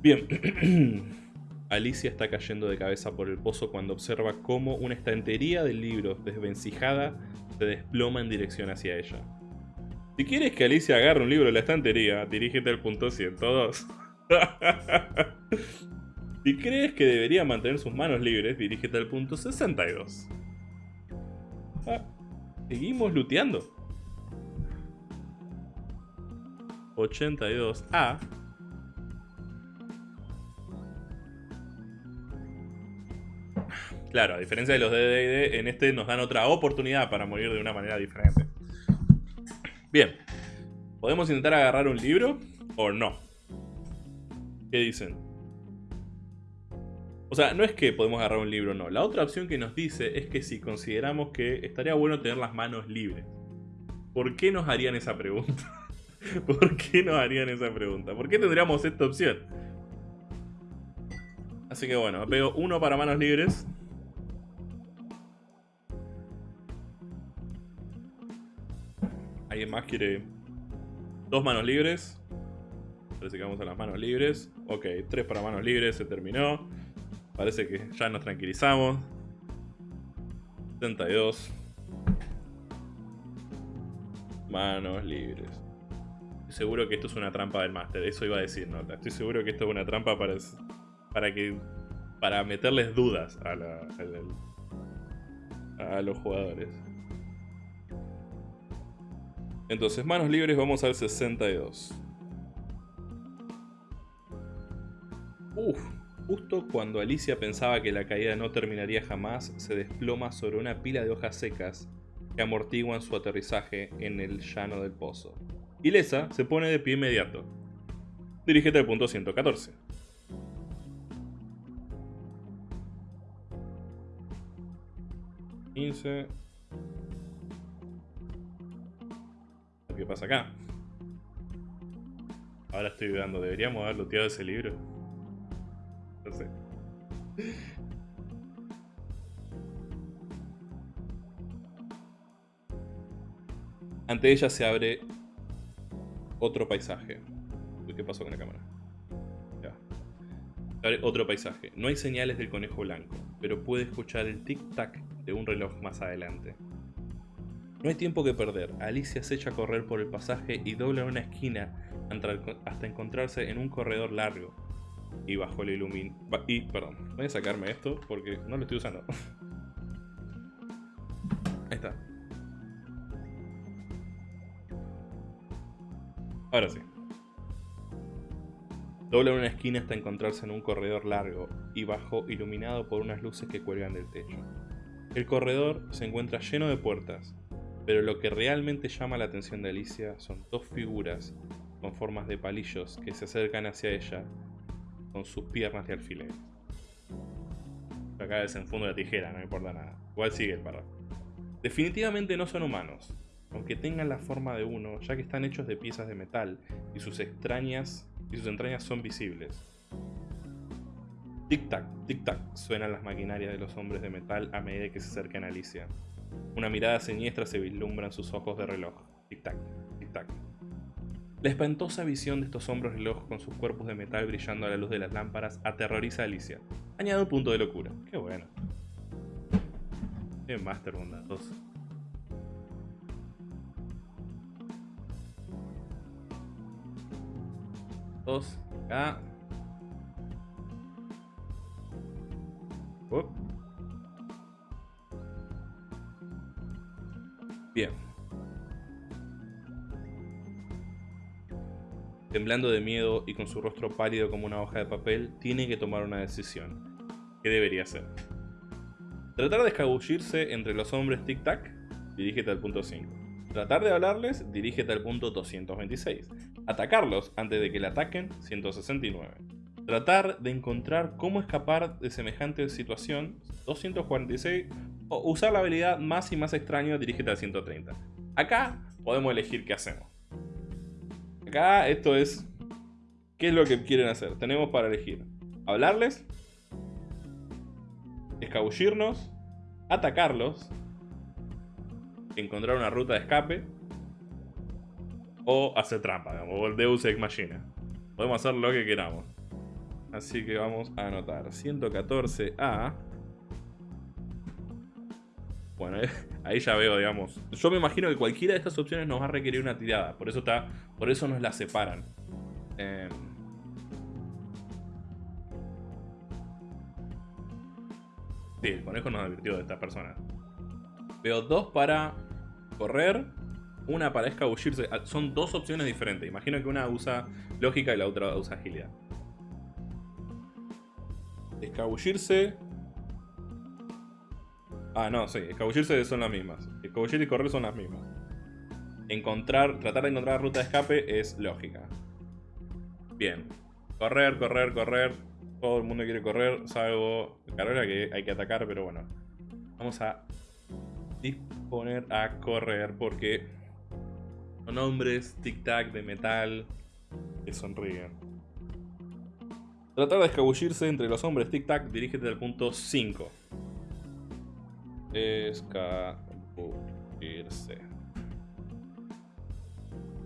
Bien. Alicia está cayendo de cabeza por el pozo cuando observa cómo una estantería de libros desvencijada se desploma en dirección hacia ella. Si quieres que Alicia agarre un libro de la estantería, dirígete al punto 102. si crees que debería mantener sus manos libres, dirígete al punto 62. Ah, seguimos looteando. 82A. Claro, a diferencia de los de D&D, en este nos dan otra oportunidad para morir de una manera diferente. Bien. ¿Podemos intentar agarrar un libro o no? ¿Qué dicen? O sea, no es que podemos agarrar un libro o no. La otra opción que nos dice es que si consideramos que estaría bueno tener las manos libres. ¿Por qué nos harían esa pregunta? ¿Por qué nos harían esa pregunta? ¿Por qué tendríamos esta opción? Así que bueno, pego uno para manos libres. ¿Alguien más quiere dos manos libres? Parece que vamos a las manos libres. Ok, tres para manos libres, se terminó. Parece que ya nos tranquilizamos. 72. Manos libres. Estoy seguro que esto es una trampa del máster. Eso iba a decir, ¿no? Estoy seguro que esto es una trampa para, para que. para meterles dudas a, la, a los jugadores. Entonces, manos libres, vamos al 62. Uf, justo cuando Alicia pensaba que la caída no terminaría jamás, se desploma sobre una pila de hojas secas que amortiguan su aterrizaje en el llano del pozo. Ilesa se pone de pie inmediato. Dirígete al punto 114. ¿15? ¿Qué pasa acá? Ahora estoy dudando, ¿deberíamos haber looteado ese libro? No sé. Ante ella se abre otro paisaje. ¿Qué pasó con la cámara? Ya. Se abre otro paisaje. No hay señales del conejo blanco, pero puede escuchar el tic-tac de un reloj más adelante. No hay tiempo que perder. Alicia se echa a correr por el pasaje y dobla una esquina hasta encontrarse en un corredor largo. Y bajo la ilumin... Y, perdón, voy a sacarme esto porque no lo estoy usando. Ahí está. Ahora sí. Dobla una esquina hasta encontrarse en un corredor largo y bajo iluminado por unas luces que cuelgan del techo. El corredor se encuentra lleno de puertas, pero lo que realmente llama la atención de Alicia son dos figuras con formas de palillos que se acercan hacia ella con sus piernas de alfiler. Acá desenfundo la tijera, no importa nada. Igual sigue el párrafo. Definitivamente no son humanos, aunque tengan la forma de uno, ya que están hechos de piezas de metal y sus extrañas y sus entrañas son visibles. Tic-tac, tic-tac, suenan las maquinarias de los hombres de metal a medida que se acercan a Alicia. Una mirada siniestra se vislumbra en sus ojos de reloj. Tic-tac, tic-tac. La espantosa visión de estos hombres reloj con sus cuerpos de metal brillando a la luz de las lámparas aterroriza a Alicia. Añade un punto de locura. Qué bueno. Dos. Acá. Up. Bien. Temblando de miedo y con su rostro pálido como una hoja de papel, tiene que tomar una decisión. ¿Qué debería hacer? Tratar de escabullirse entre los hombres tic-tac, dirígete al punto 5. Tratar de hablarles, dirígete al punto 226. Atacarlos antes de que le ataquen, 169. Tratar de encontrar cómo escapar de semejante situación, 246. O usar la habilidad más y más extraño, dirígete al 130. Acá podemos elegir qué hacemos. Acá esto es... ¿Qué es lo que quieren hacer? Tenemos para elegir. Hablarles. Escabullirnos. Atacarlos. Encontrar una ruta de escape. O hacer trampa, digamos. O el Deus Ex Machina. Podemos hacer lo que queramos. Así que vamos a anotar. 114A. Bueno, ahí ya veo, digamos. Yo me imagino que cualquiera de estas opciones nos va a requerir una tirada. Por eso está. Por eso nos la separan. Eh, Sí, el conejo nos advirtió de esta persona. Veo dos para correr, una para escabullirse. Ah, Son dos opciones diferentes. Imagino que una usa lógica y la otra usa agilidad. Escabullirse. Ah, no, sí. Escabullirse son las mismas. Escabullir y correr son las mismas. Encontrar, tratar de encontrar ruta de escape es lógica. Bien. Correr, correr, correr. Todo el mundo quiere correr, salvo Carrera que hay que atacar, pero bueno. Vamos a disponer a correr porque son hombres tic-tac de metal que sonríen. Tratar de escabullirse entre los hombres tic-tac, dirígete al punto 5. Escabullirse.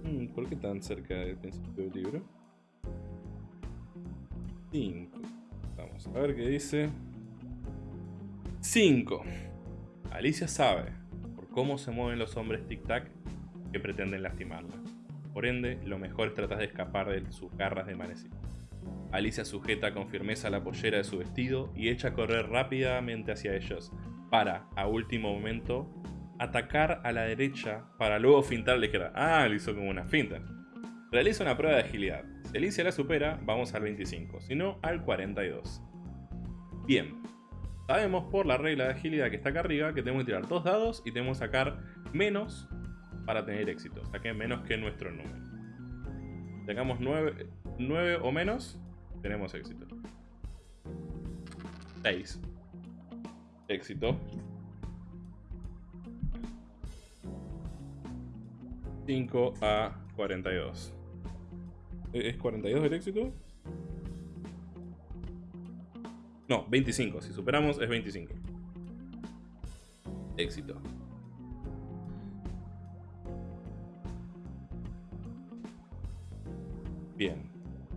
Hmm, ¿Por qué tan cerca del principio del libro? 5. Vamos a ver qué dice. 5. Alicia sabe, por cómo se mueven los hombres tic-tac, que pretenden lastimarla. Por ende, lo mejor es tratar de escapar de sus garras de manecillo. Alicia sujeta con firmeza la pollera de su vestido y echa a correr rápidamente hacia ellos, para, a último momento, atacar a la derecha para luego fintar a la izquierda. Ah, le hizo como una finta. Realiza una prueba de agilidad. Si Alicia la supera, vamos al 25, si no, al 42. Bien. Sabemos por la regla de agilidad que está acá arriba que tenemos que tirar dos dados y tenemos que sacar menos para tener éxito. Saqué menos que nuestro número. Sacamos 9, 9 o menos, tenemos éxito. 6. Éxito. 5 a 42. ¿E- ¿Es 42 el éxito? No, 25. Si superamos es 25. Éxito. Bien.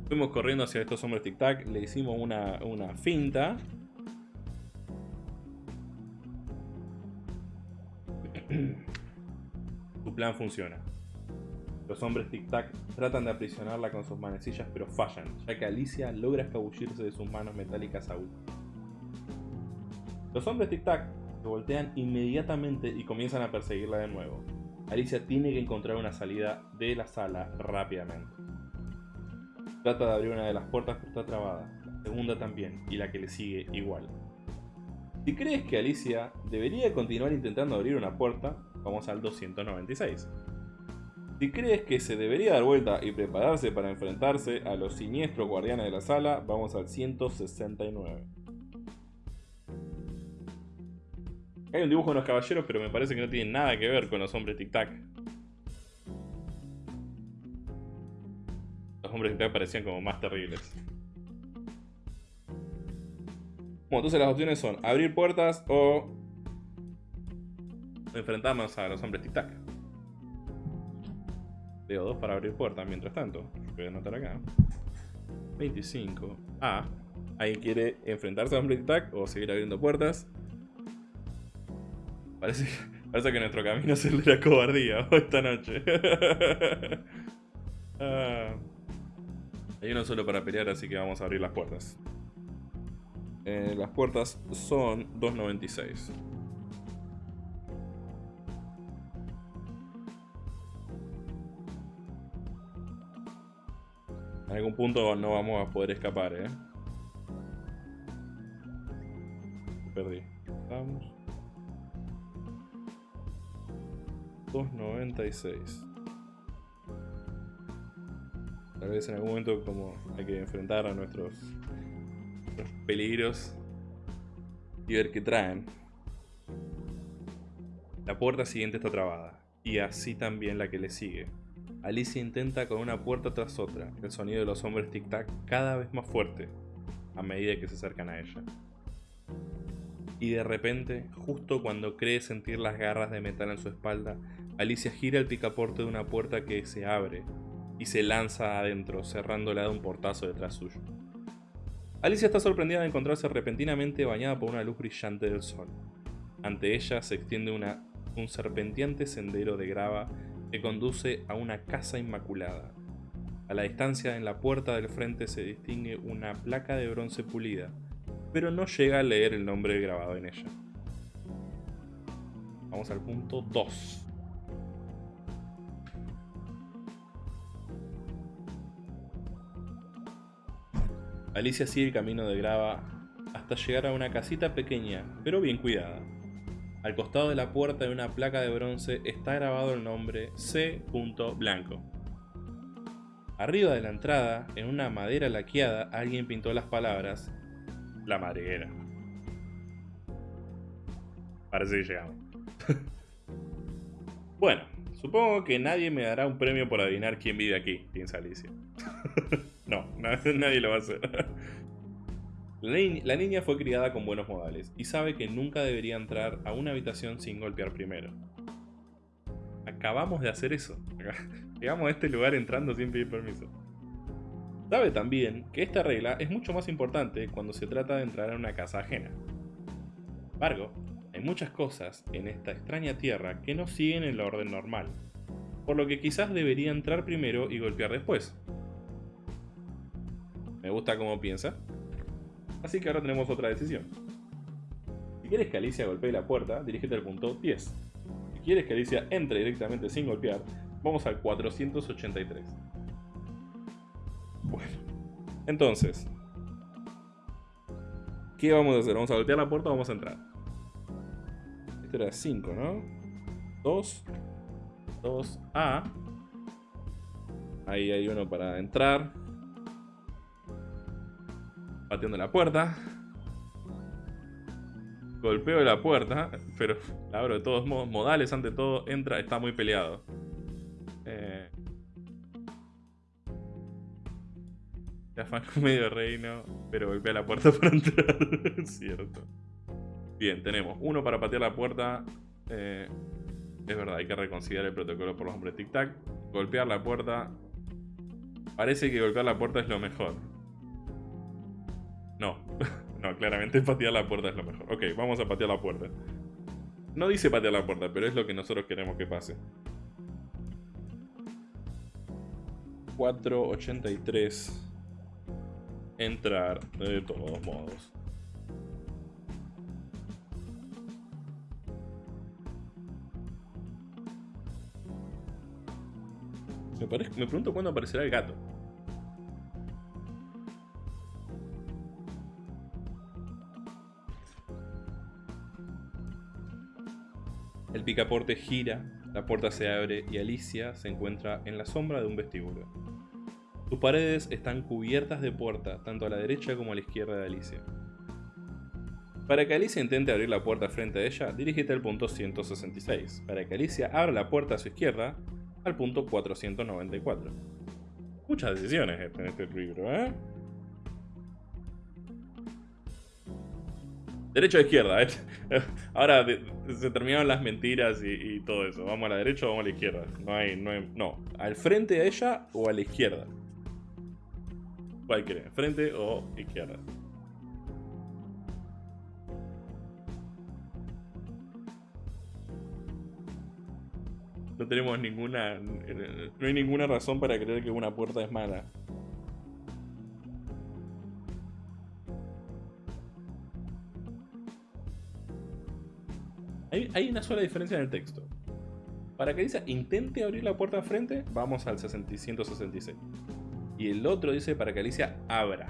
Fuimos corriendo hacia estos hombres tic-tac, le hicimos una, una finta. Plan funciona. Los hombres tic-tac tratan de aprisionarla con sus manecillas pero fallan, ya que Alicia logra escabullirse de sus manos metálicas aún. Los hombres tic-tac se voltean inmediatamente y comienzan a perseguirla de nuevo. Alicia tiene que encontrar una salida de la sala rápidamente. Trata de abrir una de las puertas pero está trabada, la segunda también, y la que le sigue igual. Si crees que Alicia debería continuar intentando abrir una puerta, vamos al 296. Si crees que se debería dar vuelta y prepararse para enfrentarse a los siniestros guardianes de la sala, vamos al 169. Hay un dibujo de unos caballeros, pero me parece que no tiene nada que ver con los hombres tic-tac. Los hombres tic-tac parecían como más terribles. Bueno, entonces las opciones son abrir puertas o enfrentarnos a los hombres tic-tac. Veo dos para abrir puertas mientras tanto. Voy a anotar acá. 25. Ah, ahí quiere enfrentarse a hombres tic-tac o seguir abriendo puertas. Parece, parece que nuestro camino es el de la cobardía esta noche. Ah. Hay uno solo para pelear, así que vamos a abrir las puertas. Eh, las puertas son 2.96. En algún punto no vamos a poder escapar, ¿eh? Perdí. Vamos. 2.96. Tal vez en algún momento como hay que enfrentar a nuestros, nuestros peligros y ver qué traen. La puerta siguiente está trabada, y así también la que le sigue. Alicia intenta con una puerta tras otra, el sonido de los hombres tic-tac cada vez más fuerte a medida que se acercan a ella. Y de repente, justo cuando cree sentir las garras de metal en su espalda, Alicia gira el picaporte de una puerta que se abre y se lanza adentro, cerrándola de un portazo detrás suyo. Alicia está sorprendida de encontrarse repentinamente bañada por una luz brillante del sol. Ante ella se extiende un serpenteante sendero de grava que conduce a una casa inmaculada. A la distancia en la puerta del frente se distingue una placa de bronce pulida, pero no llega a leer el nombre grabado en ella. Vamos al punto 2. Alicia sigue el camino de grava hasta llegar a una casita pequeña, pero bien cuidada. Al costado de la puerta de una placa de bronce está grabado el nombre C. Blanco. Arriba de la entrada, en una madera laqueada, alguien pintó las palabras La madriguera. Parece que llegamos. bueno, supongo que nadie me dará un premio por adivinar quién vive aquí, piensa Alicia. no, nadie lo va a hacer. La, ni la, niña fue criada con buenos modales y sabe que nunca debería entrar a una habitación sin golpear primero. Acabamos de hacer eso. Llegamos a este lugar entrando sin pedir permiso. Sabe también que esta regla es mucho más importante cuando se trata de entrar a una casa ajena. Sin embargo, hay muchas cosas en esta extraña tierra que no siguen el orden normal, por lo que quizás debería entrar primero y golpear después. Me gusta cómo piensa. Así que ahora tenemos otra decisión. Si quieres que Alicia golpee la puerta, dirígete al punto 10. Si quieres que Alicia entre directamente sin golpear, vamos al 483. Bueno, entonces, ¿qué vamos a hacer? ¿Vamos a golpear la puerta o vamos a entrar? Esto era 5, ¿no? 2, 2, A. Ahí hay uno para entrar. Pateando la puerta. Golpeo la puerta, pero la abro de todos modos. Modales, ante todo, entra, está muy peleado. Eh, se afana medio reino, pero golpea la puerta para entrar. cierto. Bien, tenemos uno para patear la puerta. Eh, es verdad, hay que reconsiderar el protocolo por los hombres tic-tac. Golpear la puerta. Parece que golpear la puerta es lo mejor. No, no, claramente patear la puerta es lo mejor. Ok, vamos a patear la puerta. No dice patear la puerta, pero es lo que nosotros queremos que pase. 483. Entrar de todos modos. Me, me pregunto cuándo aparecerá el gato. El picaporte gira, la puerta se abre y Alicia se encuentra en la sombra de un vestíbulo. Sus paredes están cubiertas de puerta, tanto a la derecha como a la izquierda de Alicia. Para que Alicia intente abrir la puerta frente a ella, dirígete al punto 166. Para que Alicia abra la puerta a su izquierda, al punto 494. Muchas decisiones en este libro, ¿eh? Derecha o izquierda, ¿eh? Ahora se terminaron las mentiras y, todo eso. ¿Vamos a la derecha o vamos a la izquierda? No hay, no no. ¿Al frente a ella o a la izquierda? ¿Cuál creen? ¿Frente o izquierda? No tenemos ninguna. No hay ninguna razón para creer que una puerta es mala. Hay, una sola diferencia en el texto. Para que dice intente abrir la puerta frente, vamos al 60 166. Y el otro dice para que Alicia abra.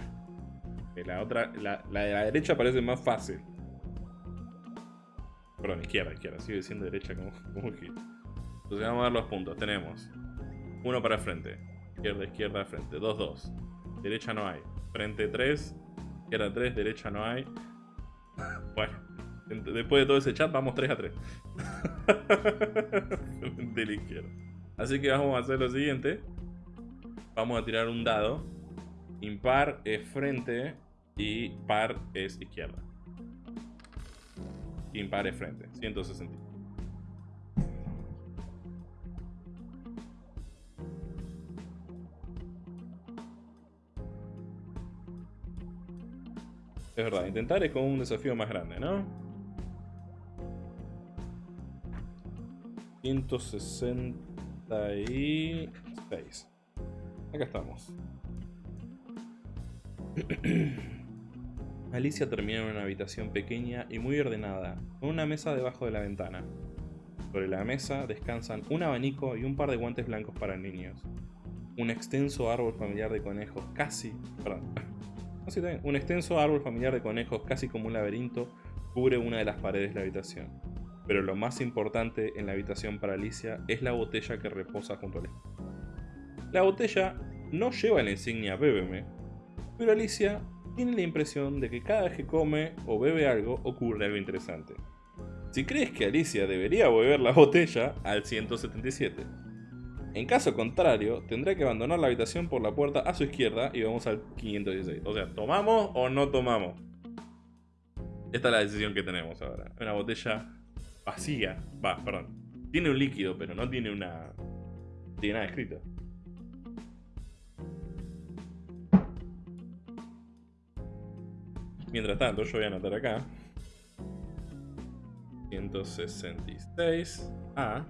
La otra, la, de la derecha parece más fácil. Perdón, izquierda, izquierda. Sigue diciendo derecha como, como que. Entonces vamos a ver los puntos. Tenemos uno para frente. Izquierda, izquierda, frente. 2, 2. Derecha no hay. Frente 3. Izquierda 3, derecha no hay. Bueno, después de todo ese chat vamos 3 a 3. de la izquierda. Así que vamos a hacer lo siguiente. Vamos a tirar un dado. Impar es frente y par es izquierda. Impar es frente. 160. Es verdad, intentar es como un desafío más grande, ¿no? 166. Acá estamos. Alicia termina en una habitación pequeña y muy ordenada, con una mesa debajo de la ventana. Sobre la mesa descansan un abanico y un par de guantes blancos para niños. Un extenso árbol familiar de conejos, casi. Perdón. Un extenso árbol familiar de conejos, casi como un laberinto, cubre una de las paredes de la habitación. Pero lo más importante en la habitación para Alicia es la botella que reposa junto al espejo. La botella no lleva la insignia Bébeme, pero Alicia tiene la impresión de que cada vez que come o bebe algo ocurre algo interesante. Si crees que Alicia debería beber la botella, al 177. En caso contrario, tendrá que abandonar la habitación por la puerta a su izquierda y vamos al 516. O sea, ¿tomamos o no tomamos? Esta es la decisión que tenemos ahora. Una botella vacía. Va, perdón. Tiene un líquido, pero no tiene una... tiene nada escrito. Mientras tanto, yo voy a anotar acá. 166 A.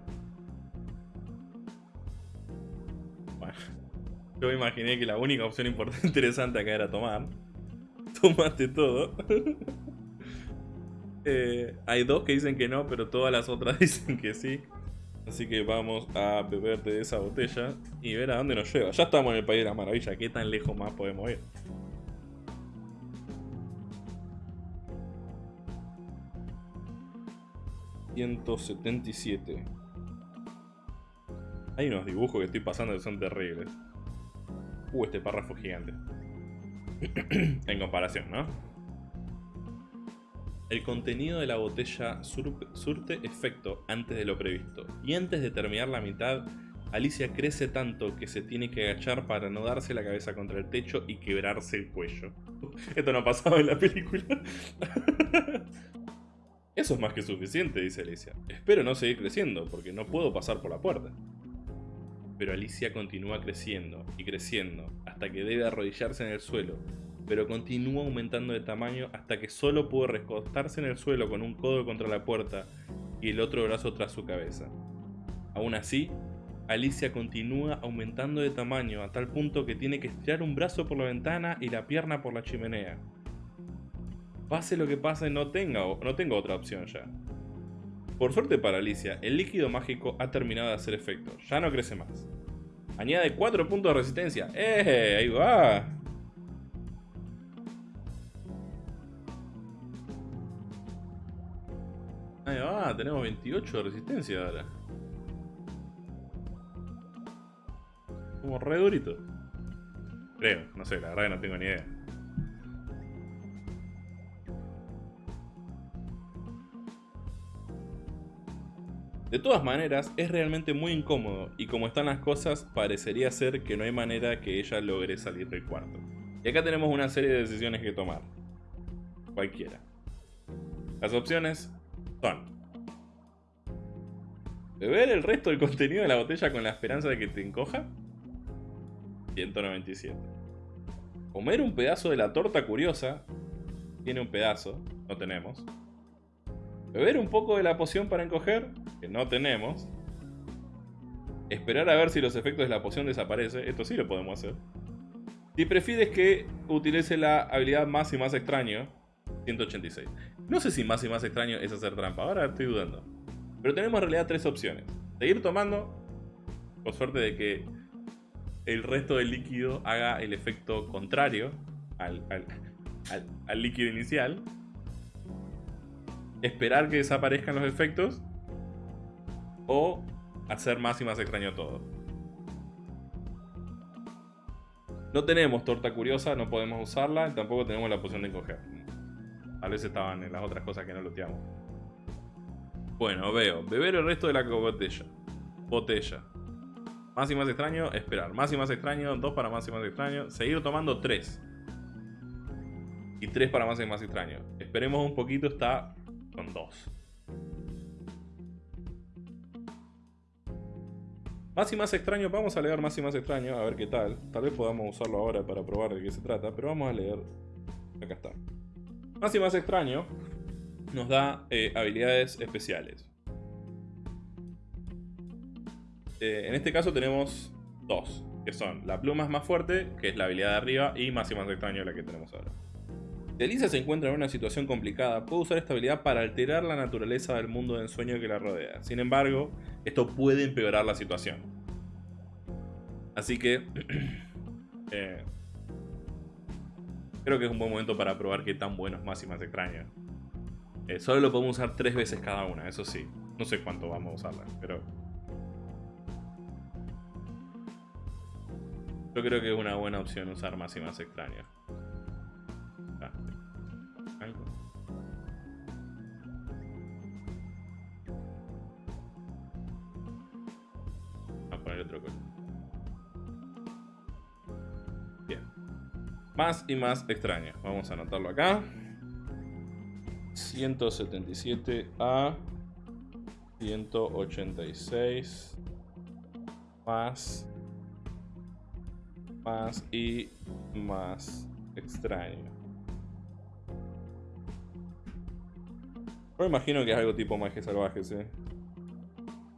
Bueno, yo imaginé que la única opción importante interesante acá era tomar. Tomaste todo. Eh, hay dos que dicen que no, pero todas las otras dicen que sí. Así que vamos a beber de esa botella y ver a dónde nos lleva. Ya estamos en el País de las Maravillas, ¿qué tan lejos más podemos ir? ...177... Hay unos dibujos que estoy pasando que son terribles. Uh, este párrafo gigante. en comparación, ¿no? El contenido de la botella sur- surte efecto antes de lo previsto. Y antes de terminar la mitad, Alicia crece tanto que se tiene que agachar para no darse la cabeza contra el techo y quebrarse el cuello. Esto no pasaba en la película. Eso es más que suficiente, dice Alicia. Espero no seguir creciendo, porque no puedo pasar por la puerta. Pero Alicia continúa creciendo y creciendo hasta que debe arrodillarse en el suelo, pero continúa aumentando de tamaño hasta que solo puede recostarse en el suelo con un codo contra la puerta y el otro brazo tras su cabeza. Aún así, Alicia continúa aumentando de tamaño a tal punto que tiene que estirar un brazo por la ventana y la pierna por la chimenea. Pase lo que pase, no, tenga, no tengo otra opción ya. Por suerte para Alicia, el líquido mágico ha terminado de hacer efecto, ya no crece más. Añade 4 puntos de resistencia. ¡Eh! Ahí va. Ahí va, tenemos 28 de resistencia ahora. Como re durito. Creo, no sé, la verdad que no tengo ni idea. De todas maneras, es realmente muy incómodo y como están las cosas, parecería ser que no hay manera que ella logre salir del cuarto. Y acá tenemos una serie de decisiones que tomar. Cualquiera. Las opciones Beber el resto del contenido de la botella con la esperanza de que te encoja. 197. Comer un pedazo de la torta curiosa. Tiene un pedazo, no tenemos. Beber un poco de la poción para encoger, que no tenemos. Esperar a ver si los efectos de la poción desaparecen, esto sí lo podemos hacer. Si prefieres que utilice la habilidad más y más extraño, 186. No sé si más y más extraño es hacer trampa, ahora estoy dudando. Pero tenemos en realidad tres opciones. Seguir tomando, por suerte de que el resto del líquido haga el efecto contrario al, líquido inicial. Esperar que desaparezcan los efectos. O hacer más y más extraño todo. No tenemos torta curiosa, no podemos usarla. Tampoco tenemos la poción de encoger. Tal vez estaban en las otras cosas que no looteamos. Bueno, veo. Beber el resto de la botella. Botella. Más y más extraño, esperar. Más y más extraño, dos para más y más extraño. Seguir tomando tres. Y tres para más y más extraño. Esperemos un poquito, está con dos. Más y más extraño, vamos a leer más y más extraño, a ver qué tal. Tal vez podamos usarlo ahora para probar de qué se trata, pero vamos a leer. Acá está. Más y más extraño nos da eh, habilidades especiales. Eh, en este caso tenemos dos, que son la pluma es más fuerte, que es la habilidad de arriba, y más y más extraño, la que tenemos ahora. Si Elisa se encuentra en una situación complicada, puede usar esta habilidad para alterar la naturaleza del mundo de ensueño que la rodea. Sin embargo, esto puede empeorar la situación. Así que... eh, creo que es un buen momento para probar qué tan bueno es más extraño. Eh, solo lo podemos usar tres veces cada una, eso sí. No sé cuánto vamos a usarla, pero... Yo creo que es una buena opción usar más extraño. Ah, a poner otro color. Más y más extraño. Vamos a anotarlo acá. 177 a 186 más más y más extraño. Yo imagino que es algo tipo magia salvaje, ¿sí?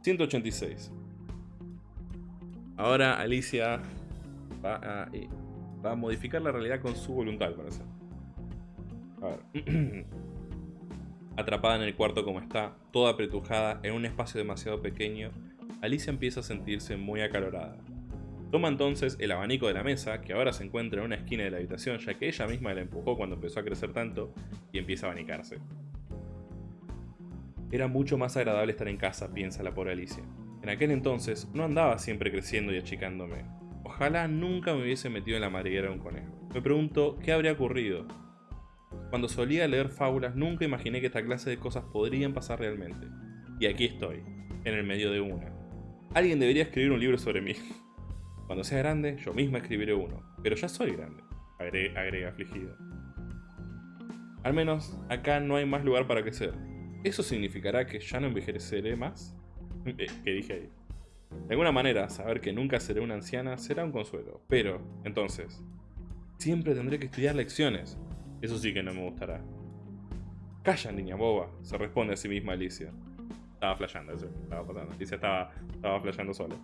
186. Ahora Alicia va a, modificar la realidad con su voluntad, parece. A ver. Atrapada en el cuarto como está, toda apretujada en un espacio demasiado pequeño, Alicia empieza a sentirse muy acalorada. Toma entonces el abanico de la mesa, que ahora se encuentra en una esquina de la habitación, ya que ella misma la empujó cuando empezó a crecer tanto, y empieza a abanicarse. Era mucho más agradable estar en casa, piensa la pobre Alicia. En aquel entonces no andaba siempre creciendo y achicándome. Ojalá nunca me hubiese metido en la madriguera de un conejo. me pregunto qué habría ocurrido. Cuando solía leer fábulas nunca imaginé que esta clase de cosas podrían pasar realmente. Y aquí estoy, en el medio de una. Alguien debería escribir un libro sobre mí. Cuando sea grande, yo misma escribiré uno. Pero ya soy grande, agrega, afligido. Al menos, acá no hay más lugar para crecer. ¿Eso significará que ya no envejeceré más? Eh, ¿Qué dije ahí? De alguna manera, saber que nunca seré una anciana será un consuelo. Pero, entonces, siempre tendré que estudiar lecciones. Eso sí que no me gustará. Calla, niña boba, se responde a sí misma Alicia. Estaba flasheando, eso estaba pasando. Alicia estaba, estaba sola.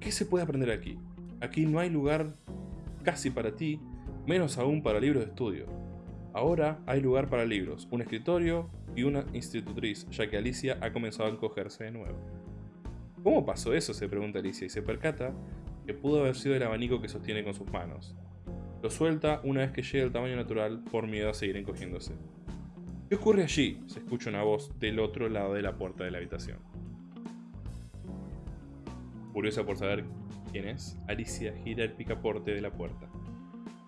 ¿Qué se puede aprender aquí? Aquí no hay lugar casi para ti, menos aún para libros de estudio. Ahora hay lugar para libros, un escritorio y una institutriz, ya que Alicia ha comenzado a encogerse de nuevo. ¿Cómo pasó eso? se pregunta Alicia y se percata que pudo haber sido el abanico que sostiene con sus manos. Lo suelta una vez que llega al tamaño natural por miedo a seguir encogiéndose. ¿Qué ocurre allí? se escucha una voz del otro lado de la puerta de la habitación. Curiosa por saber quién es, Alicia gira el picaporte de la puerta.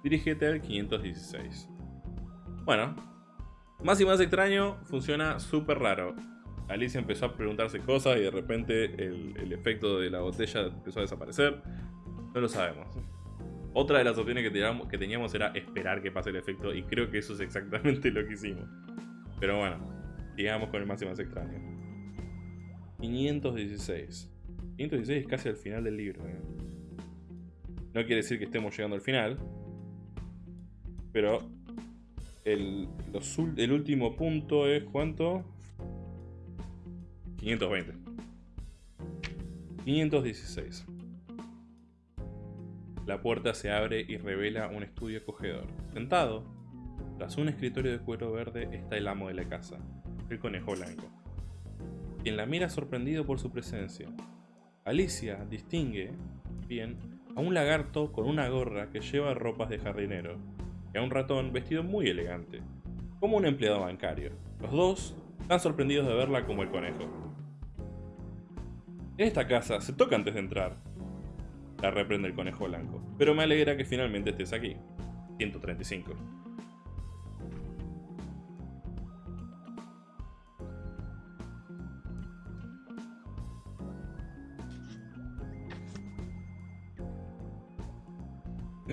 Dirígete al 516. Bueno, más y más extraño, funciona súper raro. Alicia empezó a preguntarse cosas y de repente el, efecto de la botella empezó a desaparecer. No lo sabemos. Otra de las opciones que teníamos, era esperar que pase el efecto y creo que eso es exactamente lo que hicimos. Pero bueno, sigamos con el más y más extraño. 516. 516 es casi al final del libro. ¿eh? No quiere decir que estemos llegando al final. Pero el, el último punto es ¿cuánto? 520. 516. La puerta se abre y revela un estudio acogedor. Sentado, tras un escritorio de cuero verde, está el amo de la casa, el conejo blanco, quien la mira sorprendido por su presencia. Alicia distingue, bien, a un lagarto con una gorra que lleva ropas de jardinero, y a un ratón vestido muy elegante, como un empleado bancario. Los dos están sorprendidos de verla como el conejo. Esta casa se toca antes de entrar. La reprende el conejo blanco. Pero me alegra que finalmente estés aquí. 135.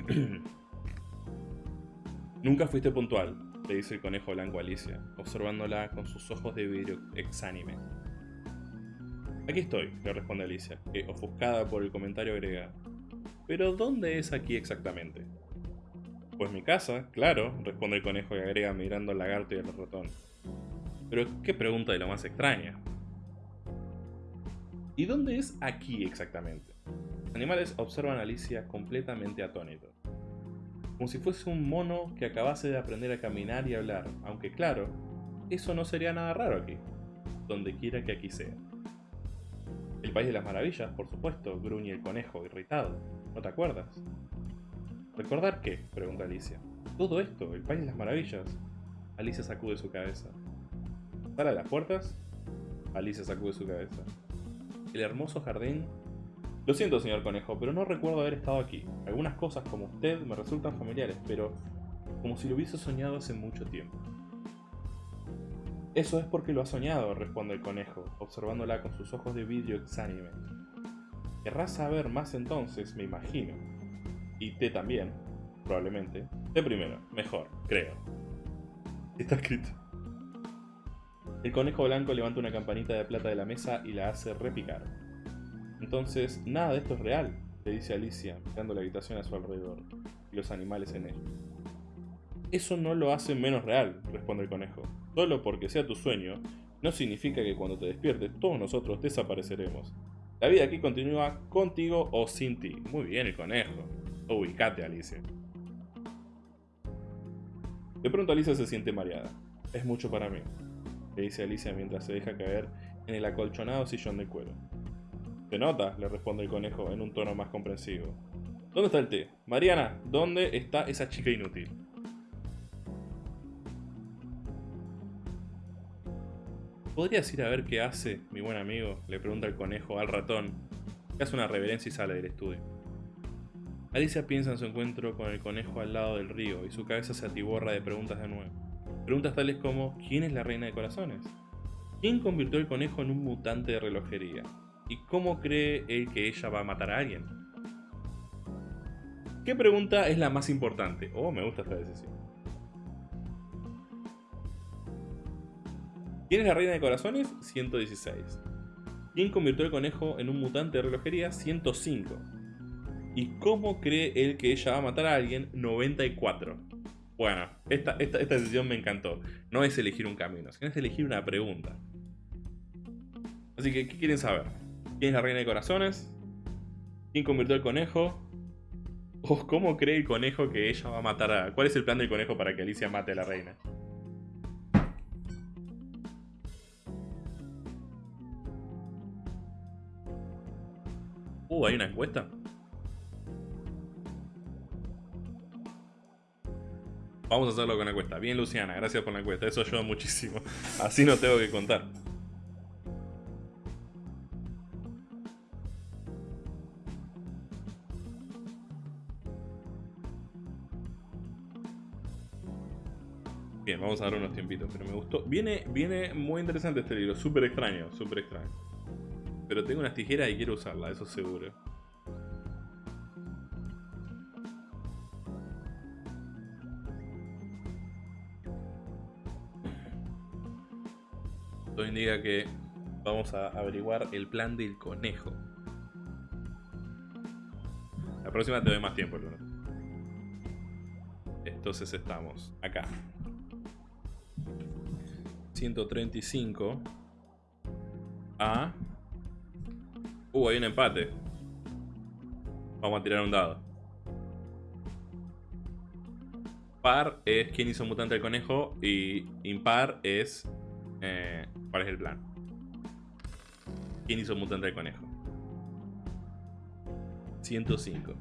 Nunca fuiste puntual, le dice el conejo blanco a Alicia, observándola con sus ojos de vidrio exánime. Aquí estoy, le responde Alicia, que ofuscada por el comentario agrega. ¿Pero dónde es aquí exactamente? Pues mi casa, claro, responde el conejo y agrega mirando al lagarto y al ratón. Pero qué pregunta de lo más extraña. ¿Y dónde es aquí exactamente? Los animales observan a Alicia completamente atónitos. Como si fuese un mono que acabase de aprender a caminar y hablar, aunque claro, eso no sería nada raro aquí, donde quiera que aquí sea. El País de las Maravillas, por supuesto, gruñe el conejo, irritado. ¿No te acuerdas? ¿Recordar qué? pregunta Alicia. Todo esto, el País de las Maravillas. Alicia sacude su cabeza. ¿Sale a las puertas? Alicia sacude su cabeza. El hermoso jardín... Lo siento, señor conejo, pero no recuerdo haber estado aquí. Algunas cosas como usted me resultan familiares, pero como si lo hubiese soñado hace mucho tiempo. Eso es porque lo ha soñado, responde el conejo, observándola con sus ojos de vidrio exánime. Querrás saber más entonces, me imagino. Y té también, probablemente. Té primero, mejor, creo. Está escrito. El conejo blanco levanta una campanita de plata de la mesa y la hace repicar. Entonces, nada de esto es real, le dice Alicia, mirando la habitación a su alrededor, y los animales en ella. Eso no lo hace menos real, responde el conejo. Solo porque sea tu sueño, no significa que cuando te despiertes todos nosotros desapareceremos. La vida aquí continúa contigo o sin ti. Muy bien el conejo. Ubicate, Alicia. De pronto Alicia se siente mareada. Es mucho para mí, le dice Alicia mientras se deja caer en el acolchonado sillón de cuero. ¿Te nota? le responde el conejo en un tono más comprensivo. ¿Dónde está el té? Mariana, ¿dónde está esa chica inútil? ¿Podrías ir a ver qué hace, mi buen amigo? Le pregunta el conejo al ratón, que hace una reverencia y sale del estudio. Alicia piensa en su encuentro con el conejo al lado del río y su cabeza se atiborra de preguntas de nuevo. Preguntas tales como ¿quién es la reina de corazones? ¿Quién convirtió el conejo en un mutante de relojería? ¿Y cómo cree él que ella va a matar a alguien? ¿Qué pregunta es la más importante? Oh, me gusta esta decisión. ¿Quién es la reina de corazones? 116. ¿Quién convirtió el conejo en un mutante de relojería? 105. ¿Y cómo cree él que ella va a matar a alguien? 94. Bueno, esta, esta, decisión me encantó. No es elegir un camino, sino es elegir una pregunta. Así que, ¿qué quieren saber? ¿Quién es la reina de corazones? ¿Quién convirtió el conejo? ¿O cómo cree el conejo que ella va a matar a... ¿Cuál es el plan del conejo para que Alicia mate a la reina? Uh, ¿hay una encuesta? Vamos a hacerlo con la encuesta. Bien, Luciana, gracias por la encuesta. Eso ayuda muchísimo. Así no tengo que contar. Bien, vamos a dar unos tiempitos, pero me gustó. Viene, viene muy interesante este libro, súper extraño, súper extraño. Pero tengo unas tijeras y quiero usarla, eso seguro. Esto indica que vamos a averiguar el plan del conejo. La próxima te doy más tiempo, Luna. Entonces estamos acá. 135 a... Uh, hay un empate. Vamos a tirar un dado. Par es quién hizo mutante al conejo y impar es eh, cuál es el plan. ¿Quién hizo mutante al conejo? 105.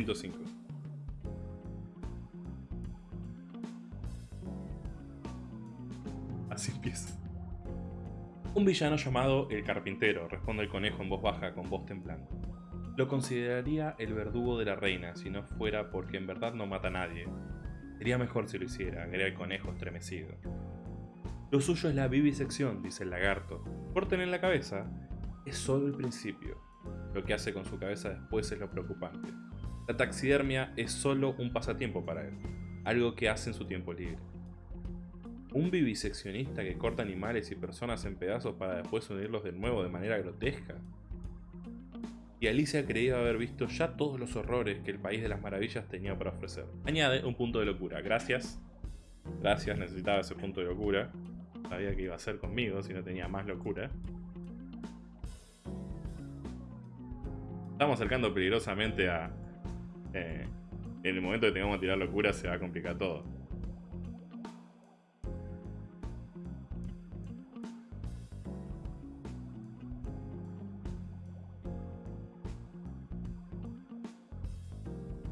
Ciento cinco. Así empieza. Un villano llamado El Carpintero, responde el conejo en voz baja con voz temblando. Lo consideraría el verdugo de la reina si no fuera porque en verdad no mata a nadie. Sería mejor si lo hiciera, agrega el conejo estremecido. Lo suyo es la vivisección, dice el lagarto. Corten en la cabeza. Es solo el principio. Lo que hace con su cabeza después es lo preocupante. La taxidermia es solo un pasatiempo para él, algo que hace en su tiempo libre. Un viviseccionista que corta animales y personas en pedazos para después unirlos de nuevo de manera grotesca. Y Alicia creía haber visto ya todos los horrores que el País de las Maravillas tenía para ofrecer. Añade un punto de locura. Gracias. Gracias, necesitaba ese punto de locura. Sabía que iba a ser conmigo si no tenía más locura. Estamos acercando peligrosamente a... eh, en el momento que tengamos que tirar locura se va a complicar todo.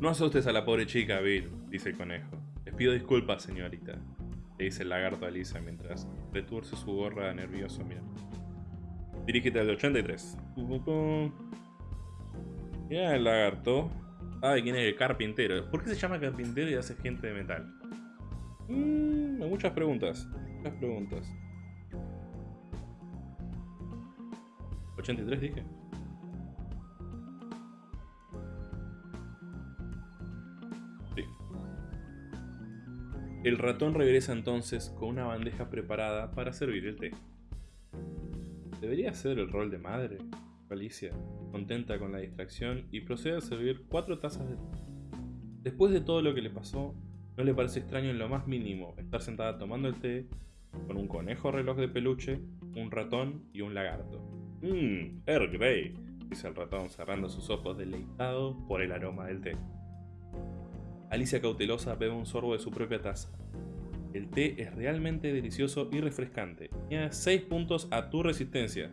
No asustes a la pobre chica, Bill, dice el conejo. Les pido disculpas, señorita, le dice el lagarto a Lisa mientras retuerce su gorra nervioso mirando. Dirígete al 83. Mira el lagarto. Sabe quién es el carpintero. ¿Por qué se llama carpintero y hace gente de metal? Mmm, muchas preguntas. Muchas preguntas. 83 dije. Sí. El ratón regresa entonces con una bandeja preparada para servir el té. ¿Debería ser el rol de madre? Alicia, contenta con la distracción, y procede a servir cuatro tazas de té. Después de todo lo que le pasó, no le parece extraño en lo más mínimo estar sentada tomando el té con un conejo reloj de peluche, un ratón y un lagarto. Mmm, Earl Grey, dice el ratón cerrando sus ojos deleitado por el aroma del té. Alicia cautelosa bebe un sorbo de su propia taza. El té es realmente delicioso y refrescante. Añade 6 puntos a tu resistencia.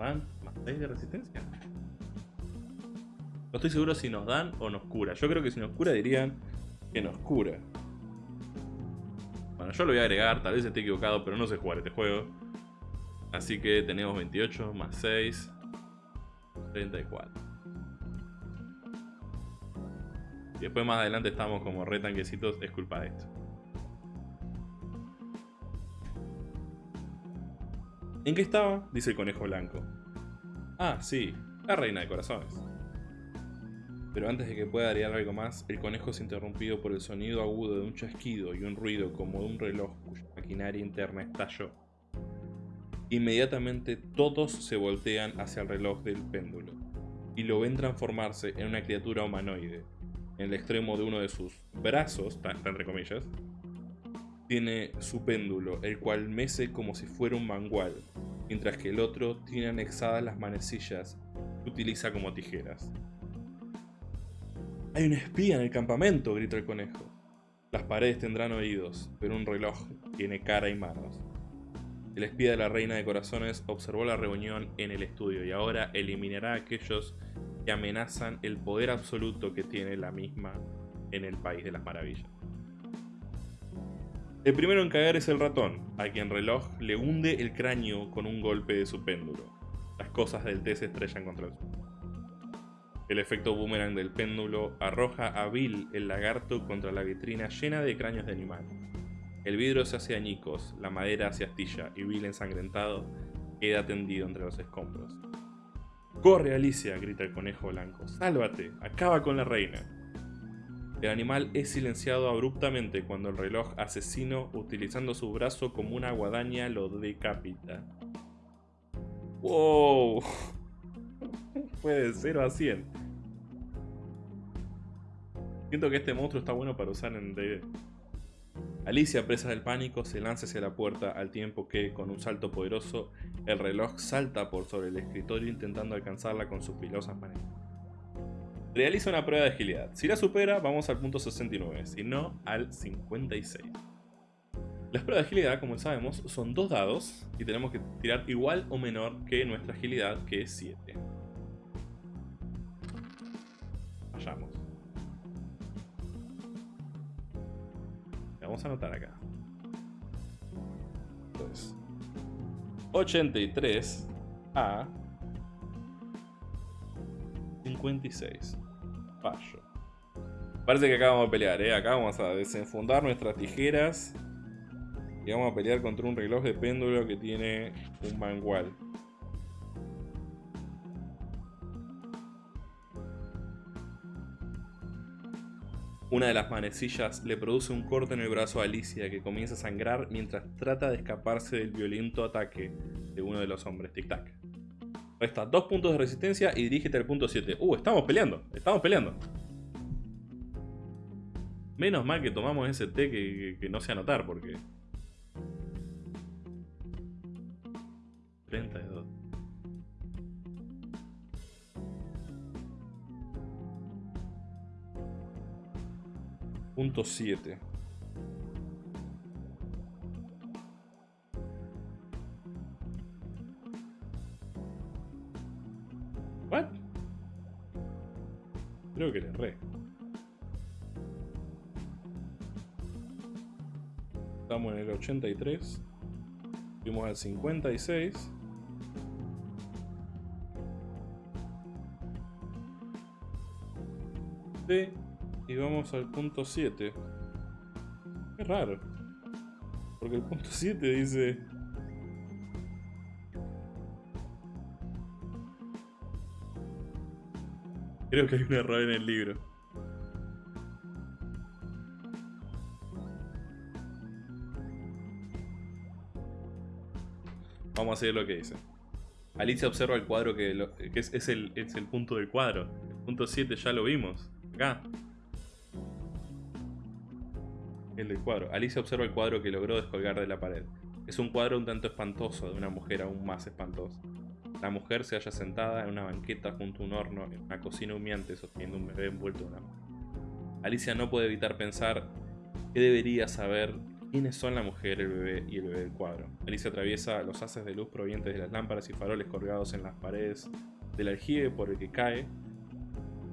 ¿6 de resistencia? No estoy seguro si nos dan o nos cura. Yo creo que si nos cura dirían que nos cura. Bueno, yo lo voy a agregar, tal vez esté equivocado, pero no sé jugar este juego. Así que tenemos 28 más 6. 34. Y después más adelante estamos como re tanquecitos, es culpa de esto. ¿En qué estaba? Dice el conejo blanco. Ah, sí, la reina de corazones. Pero antes de que pueda agregar algo más, el conejo es interrumpido por el sonido agudo de un chasquido y un ruido como de un reloj cuya maquinaria interna estalló. Inmediatamente todos se voltean hacia el reloj del péndulo y lo ven transformarse en una criatura humanoide. En el extremo de uno de sus brazos, entre comillas, tiene su péndulo, el cual mece como si fuera un mangual, mientras que el otro tiene anexadas las manecillas que utiliza como tijeras. Hay un espía en el campamento, grita el conejo. Las paredes tendrán oídos, pero un reloj tiene cara y manos. El espía de la reina de corazones observó la reunión en el estudio y ahora eliminará a aquellos que amenazan el poder absoluto que tiene la misma en el país de las maravillas. El primero en caer es el ratón, a quien reloj le hunde el cráneo con un golpe de su péndulo. Las cosas del té se estrellan contra el suelo. El efecto boomerang del péndulo arroja a Bill el lagarto contra la vitrina llena de cráneos de animal. El vidrio se hace añicos, la madera se astilla y Bill ensangrentado queda tendido entre los escombros. ¡Corre, Alicia! grita el conejo blanco. ¡Sálvate! ¡Acaba con la reina! El animal es silenciado abruptamente cuando el reloj asesino, utilizando su brazo como una guadaña, lo decapita. ¡Wow! Fue de 0 a 100. Siento que este monstruo está bueno para usar en D&D. Alicia, presa del pánico, se lanza hacia la puerta al tiempo que, con un salto poderoso, el reloj salta por sobre el escritorio intentando alcanzarla con sus filosas manos. Realiza una prueba de agilidad. Si la supera, vamos al punto 69, si no, al 56. Las pruebas de agilidad, como sabemos, son dos dados y tenemos que tirar igual o menor que nuestra agilidad, que es 7. Vayamos. Vamos a anotar acá. Entonces, 83 a 56. Fallo. Parece que acá vamos a pelear, ¿eh? Acá vamos a desenfundar nuestras tijeras. Y vamos a pelear contra un reloj de péndulo que tiene un mangual. Una de las manecillas le produce un corte en el brazo a Alicia que comienza a sangrar mientras trata de escaparse del violento ataque de uno de los hombres tic-tac. Resta dos puntos de resistencia y dirígete al punto 7. Uh, estamos peleando, estamos peleando. Menos mal que tomamos ese té que, que- que no sé anotar porque... 32. Punto 7. 83. Fuimos al 56. Sí, y vamos al punto 7. Qué raro. Porque el punto 7 dice... Creo que hay un error en el libro. Vamos a lo que dice. Alicia observa el cuadro que, es, el, es el punto del cuadro. Punto 7 ya lo vimos. Acá. El del cuadro. Alicia observa el cuadro que logró descolgar de la pared. Es un cuadro un tanto espantoso de una mujer aún más espantosa. La mujer se halla sentada en una banqueta junto a un horno en una cocina humeante sosteniendo un bebé envuelto en una. Alicia no puede evitar pensar qué debería saber ¿Quiénes son la mujer, el bebé y el bebé del cuadro? Alicia atraviesa los haces de luz provenientes de las lámparas y faroles colgados en las paredes del aljibe por el que cae.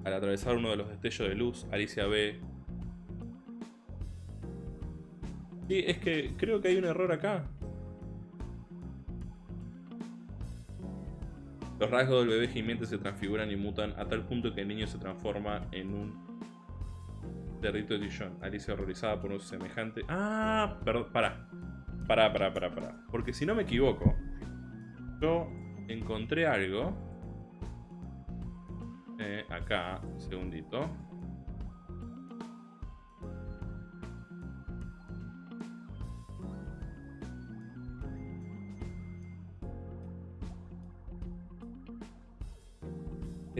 Al atravesar uno de los destellos de luz, Alicia ve... Sí, es que creo que hay un error acá. Los rasgos del bebé gimiente se transfiguran y mutan a tal punto que el niño se transforma en un de Dijon. Alicia horrorizada por un semejante... Ah, perdón, para. Para, para, para, para. Porque si no me equivoco, yo encontré algo. Eh, acá, un segundito.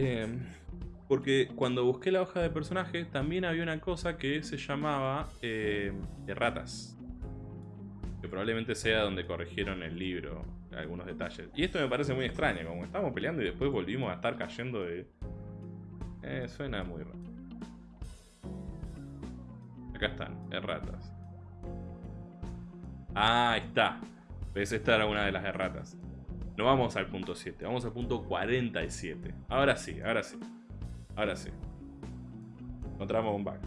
Eh, porque cuando busqué la hoja de personaje también había una cosa que se llamaba eh, erratas. Que probablemente sea donde corrigieron el libro algunos detalles. Y esto me parece muy extraño, como estábamos peleando y después volvimos a estar cayendo de... Eh, suena muy raro. Acá están, erratas. Ah, ahí está. ¿Ves? Esta era una de las erratas. No vamos al punto 7, vamos al punto 47. Ahora sí, ahora sí. Ahora sí. Encontramos un bug.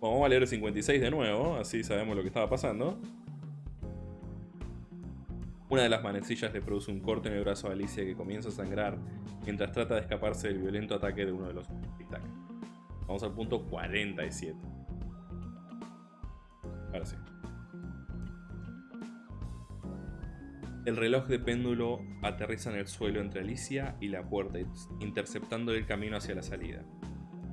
Bueno, vamos a leer el 56 de nuevo, así sabemos lo que estaba pasando. Una de las manecillas le produce un corte en el brazo a Alicia que comienza a sangrar mientras trata de escaparse del violento ataque de uno de los tic-tac. Vamos al punto 47. Ahora sí. El reloj de péndulo aterriza en el suelo entre Alicia y la puerta, interceptando el camino hacia la salida.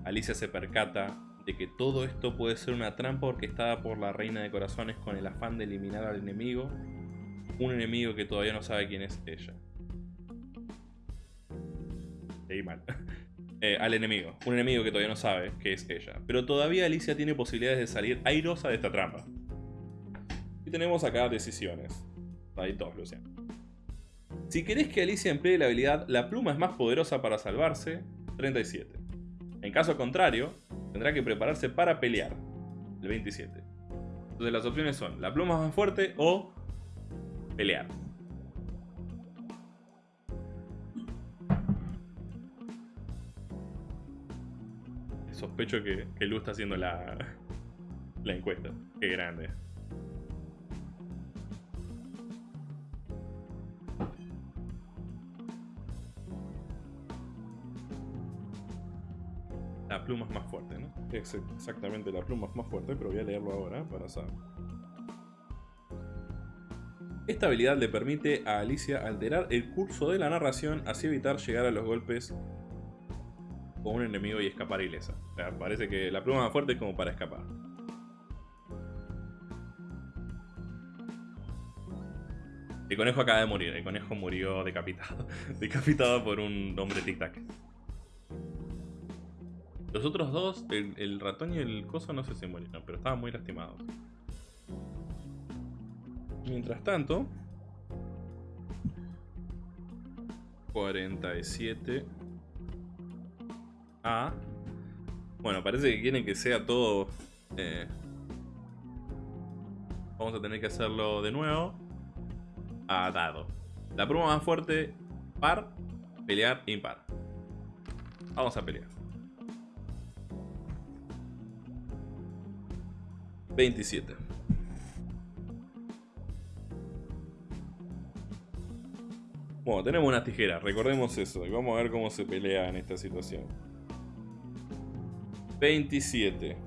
Alicia se percata de que todo esto puede ser una trampa orquestada por la reina de corazones con el afán de eliminar al enemigo, un enemigo que todavía no sabe quién es ella. Leí mal. Eh, al enemigo, un enemigo que todavía no sabe que es ella. Pero todavía Alicia tiene posibilidades de salir airosa de esta trampa. Y tenemos acá decisiones. Hay dos, Luciano. Si querés que Alicia emplee la habilidad La pluma es más poderosa para salvarse, 37. En caso contrario, tendrá que prepararse para pelear, el 27. Entonces las opciones son La pluma más fuerte o pelear. Sospecho que, que Lu está haciendo la, la encuesta. Qué grande. La pluma es más fuerte, ¿no? Ex- Exactamente, la pluma es más fuerte, pero voy a leerlo ahora para saber. Esta habilidad le permite a Alicia alterar el curso de la narración, así evitar llegar a los golpes con un enemigo y escapar ilesa. Parece que la pluma más fuerte es como para escapar. El conejo acaba de morir, el conejo murió decapitado. decapitado por un hombre tic-tac. Los otros dos, el, ratón y el coso, no sé si murieron, pero estaban muy lastimados. Mientras tanto... 47... A... Bueno, parece que quieren que sea todo... eh, Vamos a tener que hacerlo de nuevo. A dado. La prueba más fuerte, par, pelear, impar. Vamos a pelear. 27. Bueno, tenemos unas tijeras, recordemos eso. y Vamos a ver cómo se pelea en esta situación. 27.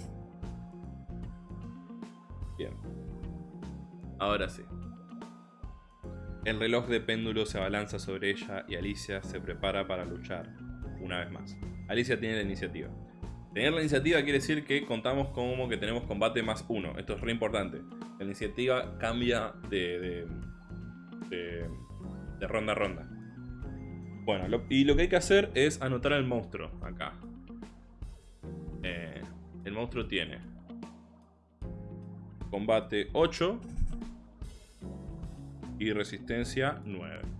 Bien. Ahora sí. El reloj de péndulo se abalanza sobre ella y Alicia se prepara para luchar una vez más. Alicia tiene la iniciativa. Tener la iniciativa quiere decir que contamos como que tenemos combate más uno. Esto es re importante. La iniciativa cambia de, de, de, ronda a ronda. Bueno, y lo que hay que hacer es anotar al monstruo acá. Eh, el monstruo tiene combate 8 y resistencia 9.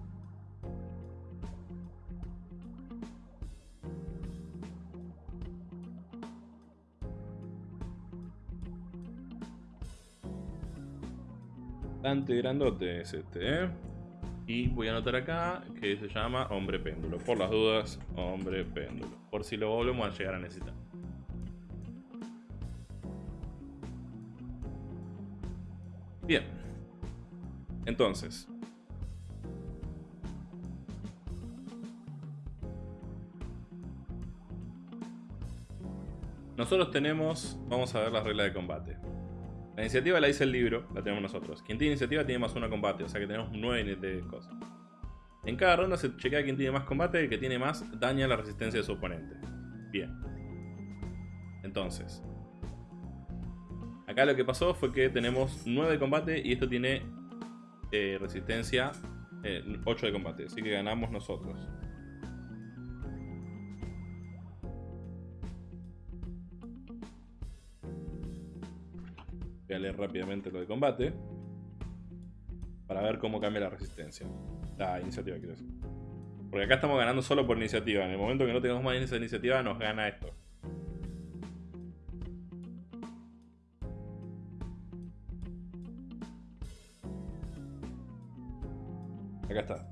Bastante grandote es este, ¿eh? Y voy a anotar acá que se llama hombre péndulo. Por las dudas, hombre péndulo. Por si lo volvemos a llegar a necesitar. Bien. Entonces. Nosotros tenemos, vamos a ver las reglas de combate. La iniciativa la dice el libro, la tenemos nosotros. Quien tiene iniciativa tiene más uno combate, o sea que tenemos nueve de cosas. En cada ronda se chequea quién tiene más combate y el que tiene más daña la resistencia de su oponente. Bien. Entonces. Acá lo que pasó fue que tenemos 9 de combate y esto tiene eh, resistencia 8 eh, de combate. Así que ganamos nosotros. Rápidamente lo de combate. Para ver cómo cambia la resistencia. La iniciativa, quiero decir. Porque acá estamos ganando solo por iniciativa. En el momento que no tengamos más esa iniciativa, nos gana esto. Acá está.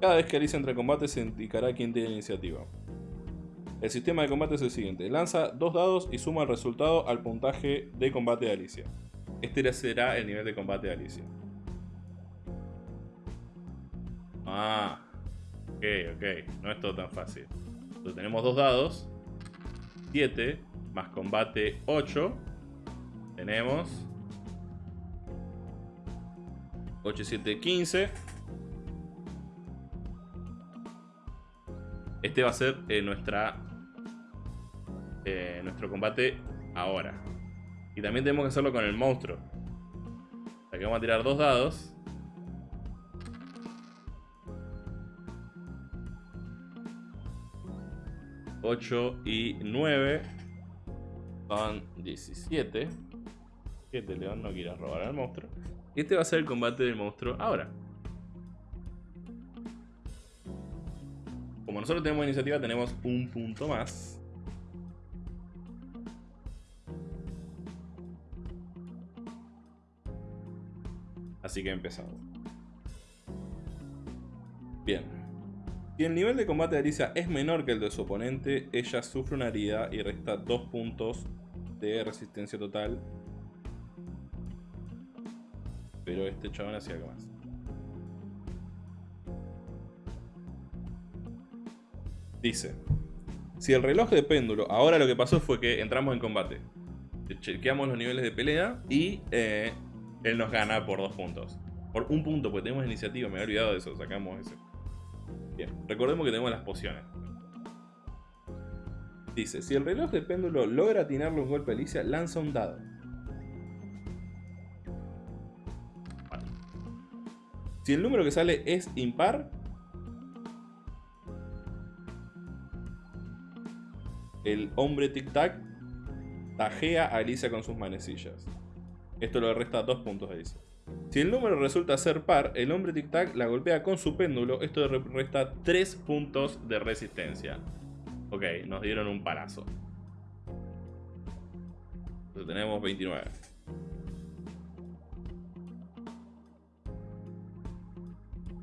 Cada vez que Alicia entra en combate se indicará quién tiene iniciativa. El sistema de combate es el siguiente. Lanza dos dados y suma el resultado al puntaje de combate de Alicia. Este será el nivel de combate de Alicia. Ah. Ok, ok. No es todo tan fácil. Entonces tenemos dos dados. 7 más combate 8. Tenemos 8, 7, 15. Este va a ser eh, nuestra eh, nuestro combate ahora. Y también tenemos que hacerlo con el monstruo. Aquí vamos a tirar dos dados. Ocho y nueve son 17. Este león no quiere robar al monstruo. Y este va a ser el combate del monstruo ahora. Como nosotros tenemos iniciativa, tenemos un punto más. Así que empezamos. Bien. Si el nivel de combate de Alicia es menor que el de su oponente, ella sufre una herida y resta 2 puntos de resistencia total. Pero este chabón hacía algo más. Dice, si el reloj de péndulo, ahora lo que pasó fue que entramos en combate. Chequeamos los niveles de pelea y eh, él nos gana por dos puntos. Por un punto, porque tenemos iniciativa, me había olvidado de eso, sacamos ese. Bien, recordemos que tenemos las pociones. Dice, si el reloj de péndulo logra atinarle un golpe a Alicia, lanza un dado. Si el número que sale es impar, el hombre tic-tac tajea a Alicia con sus manecillas. Esto le resta 2 puntos a Alicia. Si el número resulta ser par, el hombre tic-tac la golpea con su péndulo. Esto le resta 3 puntos de resistencia. Ok, nos dieron un parazo. Entonces tenemos 29.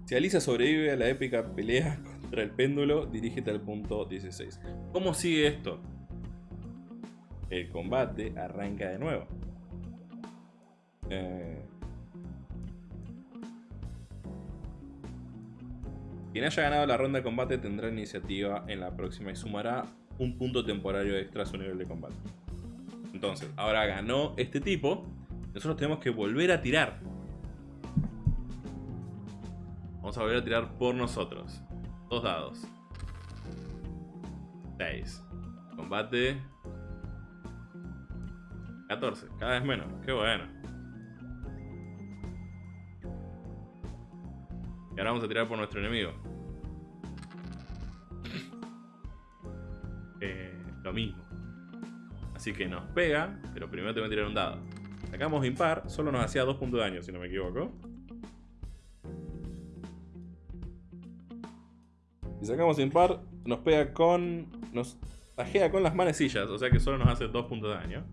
Si Alicia sobrevive a la épica pelea contra el péndulo, dirígete al punto 16. ¿Cómo sigue esto? El combate arranca de nuevo. Eh, quien haya ganado la ronda de combate tendrá iniciativa en la próxima y sumará un punto temporario extra a su nivel de combate. Entonces, ahora ganó este tipo. Nosotros tenemos que volver a tirar. Vamos a volver a tirar por nosotros. Dos dados. 6. Combate. 14. Cada vez menos. Qué bueno. Ahora vamos a tirar por nuestro enemigo. Eh, lo mismo. Así que nos pega, pero primero tengo que tirar un dado. Sacamos impar, solo nos hacía 2 puntos de daño, si no me equivoco. Si sacamos impar, nos pega con... Nos tajea con las manecillas, o sea que solo nos hace 2 puntos de daño.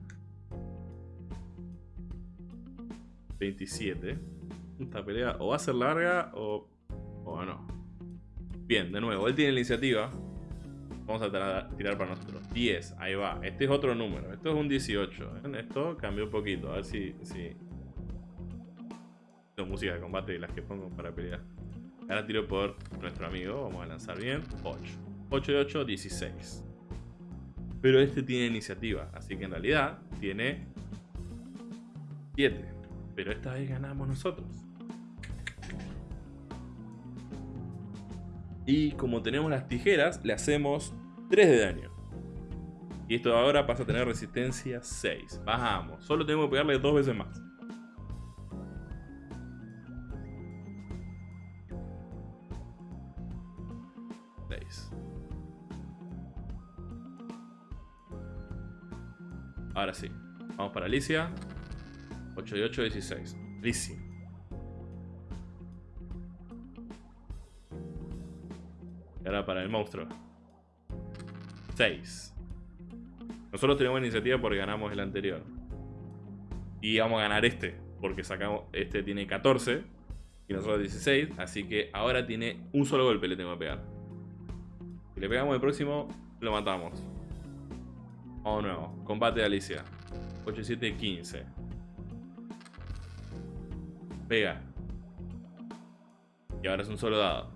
27. Esta pelea o va a ser larga o, o no. Bien, de nuevo, él tiene la iniciativa. Vamos a tirar para nosotros. 10, ahí va. Este es otro número. Esto es un 18. ¿ven? Esto cambió un poquito. A ver si... si... Tengo música de combate de las que pongo para pelear. Ahora tiro por nuestro amigo. Vamos a lanzar bien. 8. 8 de 8, 16. Pero este tiene iniciativa. Así que en realidad tiene 7. Pero esta vez ganamos nosotros. Y como tenemos las tijeras, le hacemos 3 de daño. Y esto ahora pasa a tener resistencia 6. Bajamos. Solo tenemos que pegarle dos veces más. Ahora sí. Vamos para Alicia. 8 y 8, 16. Alicia. Ahora para el monstruo. 6. Nosotros tenemos iniciativa porque ganamos el anterior. Y vamos a ganar este. Porque sacamos. Este tiene 14. Y nosotros 16. Así que ahora tiene un solo golpe le tengo que pegar. Si le pegamos el próximo, lo matamos. De nuevo. Combate de Alicia. 8, 7, 15. Pega. Y ahora es un solo dado.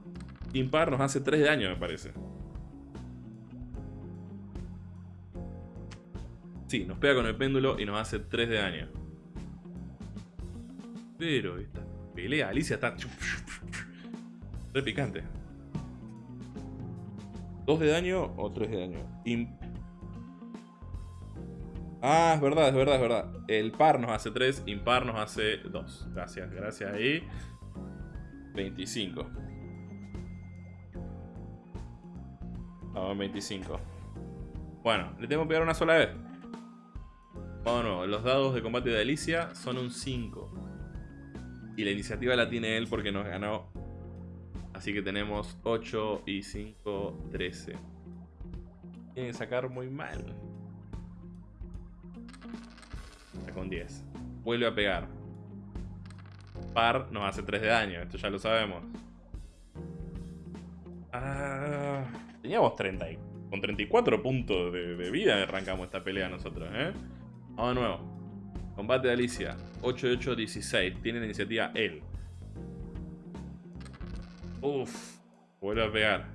Impar nos hace 3 de daño, me parece. Sí, nos pega con el péndulo y nos hace 3 de daño. Pero esta pelea, Alicia está... Re picante. 2 de daño o 3 de daño. Im- Ah, es verdad, es verdad, es verdad. El par nos hace 3, impar nos hace 2. Gracias, gracias ahí. 25. Vamos, 25. Bueno, le tengo que pegar una sola vez. Vamos nuevo. Los dados de combate de Alicia son un 5. Y la iniciativa la tiene él porque nos ganó. Así que tenemos 8 y 5, 13. Tienen que sacar muy mal. Saca un 10. Vuelve a pegar. Par nos hace 3 de daño. Esto ya lo sabemos. Ah, teníamos 30. y- Con 34 puntos de, vida arrancamos esta pelea nosotros, ¿eh? Vamos de nuevo. Combate de Alicia. 8 de 8, 16. Tiene la iniciativa él. Uf. Vuelve a pegar.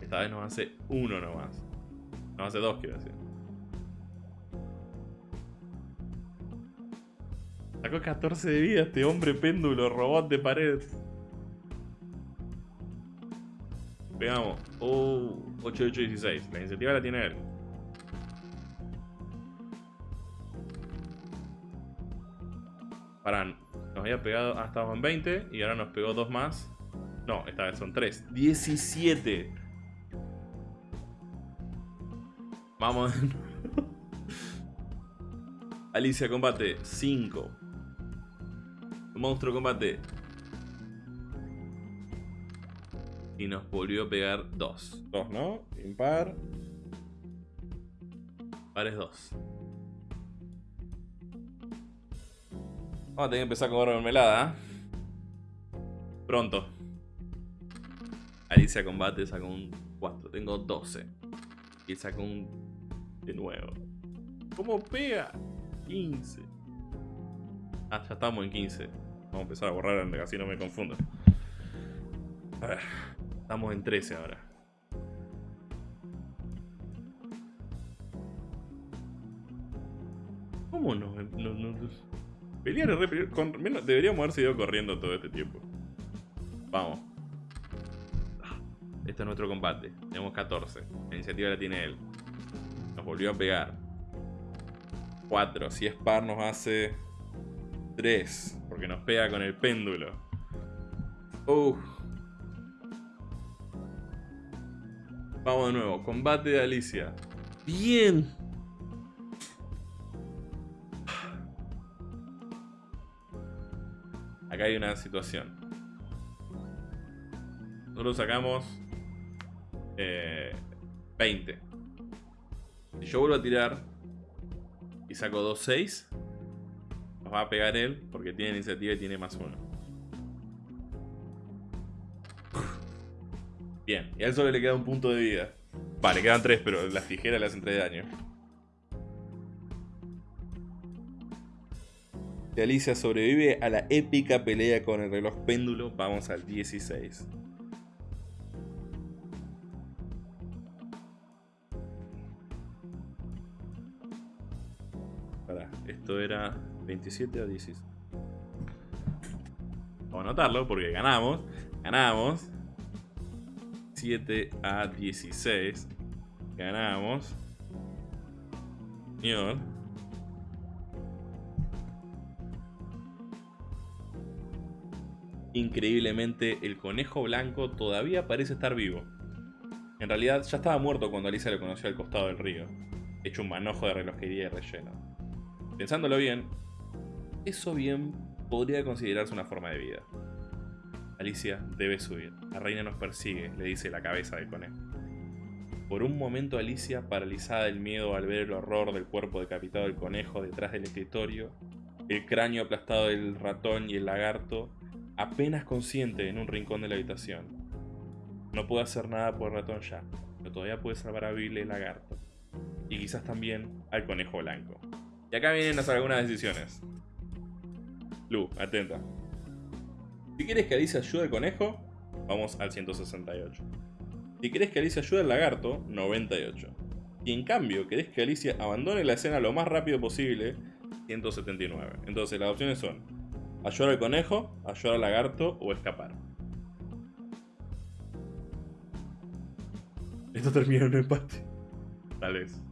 Esta vez nos hace uno nomás. Nos hace dos, quiero decir. Sacó 14 de vida este hombre péndulo, robot de pared. Pegamos. Oh, 8, 8, 16. La iniciativa la tiene él. Pará, nos había pegado. Ah, estábamos en 20 y ahora nos pegó dos más. No, esta vez son 3. 17. Vamos. Alicia combate 5. Monstruo combate. Y nos volvió a pegar 2. 2, ¿no? Impar. Par es 2. Vamos a tener que empezar a comer mermelada. ¿eh? Pronto. Alicia combate sacó un 4. Tengo 12. Y sacó un. De nuevo. ¿Cómo pega? 15. Ah, ya estamos en 15. Vamos a empezar a borrar así no me confundo. A ver, estamos en 13 ahora. ¿Cómo no? no, no, no? Pelear es re. Con, deberíamos haber seguido corriendo todo este tiempo. Vamos. Este es nuestro combate. Tenemos 14. La iniciativa la tiene él. Nos volvió a pegar. 4. Si es par nos hace 3. Porque nos pega con el péndulo. Uf. Vamos de nuevo. Combate de Alicia. Bien. Acá hay una situación. Nosotros sacamos eh, 20. Si yo vuelvo a tirar y saco 2, 6, nos va a pegar él porque tiene iniciativa y tiene más uno. Bien, y a él solo le queda un punto de vida. Vale, quedan tres, pero las tijeras le hacen 3 de daño. Alicia sobrevive a la épica pelea con el reloj péndulo, vamos al 16. Pará, esto era 27 a 16. Vamos a anotarlo porque ganamos. Ganamos. 7 a 16. Ganamos. Señor. Increíblemente, el conejo blanco todavía parece estar vivo. En realidad, ya estaba muerto cuando Alicia lo conoció al costado del río, hecho un manojo de relojería y relleno. Pensándolo bien, eso bien podría considerarse una forma de vida. Alicia debe subir. La reina nos persigue, le dice la cabeza del conejo. Por un momento Alicia, paralizada del miedo al ver el horror del cuerpo decapitado del conejo detrás del escritorio, el cráneo aplastado del ratón y el lagarto, apenas consciente en un rincón de la habitación. No puede hacer nada por el ratón ya, pero todavía puede salvar a Bill el lagarto. Y quizás también al conejo blanco. Y acá vienen las algunas decisiones. Lu, atenta. Si quieres que Alicia ayude al conejo, vamos al 168. Si querés que Alicia ayude al lagarto, 98. Y en cambio, querés que Alicia abandone la escena lo más rápido posible, 179. Entonces las opciones son ayudar al conejo, ayudar al lagarto o escapar. Esto termina en un empate. Tal vez.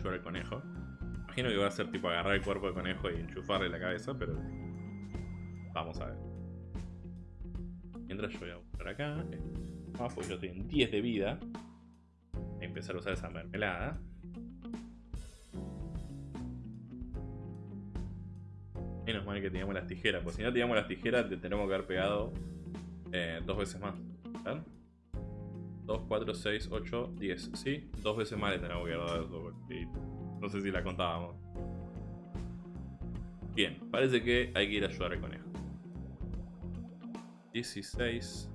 Ayudar al conejo. Imagino que va a ser tipo agarrar el cuerpo del conejo y enchufarle la cabeza, pero vamos a ver. Mientras yo voy a buscar acá, ah, pues yo estoy en 10 de vida. Voy a empezar a usar esa mermelada. Menos mal que teníamos las tijeras, pues si no teníamos las tijeras te tenemos que haber pegado eh, dos veces más. ¿Ven? 2, 4, 6, 8, 10. ¿Sí? Dos veces más le tenemos que dado eso. No sé si la contábamos. Bien, parece que hay que ir a ayudar al conejo. 16.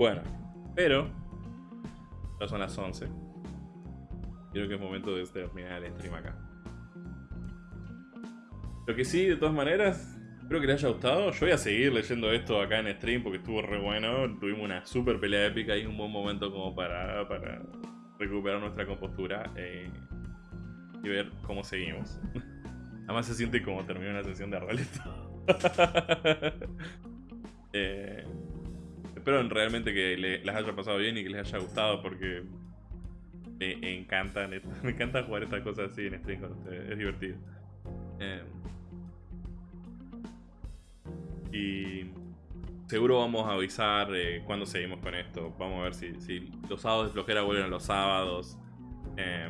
Bueno, pero ya son las 11. Creo que es momento de terminar el stream acá. Lo que sí, de todas maneras, espero que les haya gustado. Yo voy a seguir leyendo esto acá en stream porque estuvo re bueno. Tuvimos una super pelea épica y un buen momento como para, para recuperar nuestra compostura eh, y ver cómo seguimos. Además se siente como terminó una sesión de roleto. eh, espero realmente que le- les haya pasado bien y que les haya gustado porque me encanta, me encanta jugar estas cosas así en stream con ustedes, es divertido. Eh, y seguro vamos a avisar eh, cuando seguimos con esto. Vamos a ver si, los sábados de flojera vuelven a los sábados. Eh,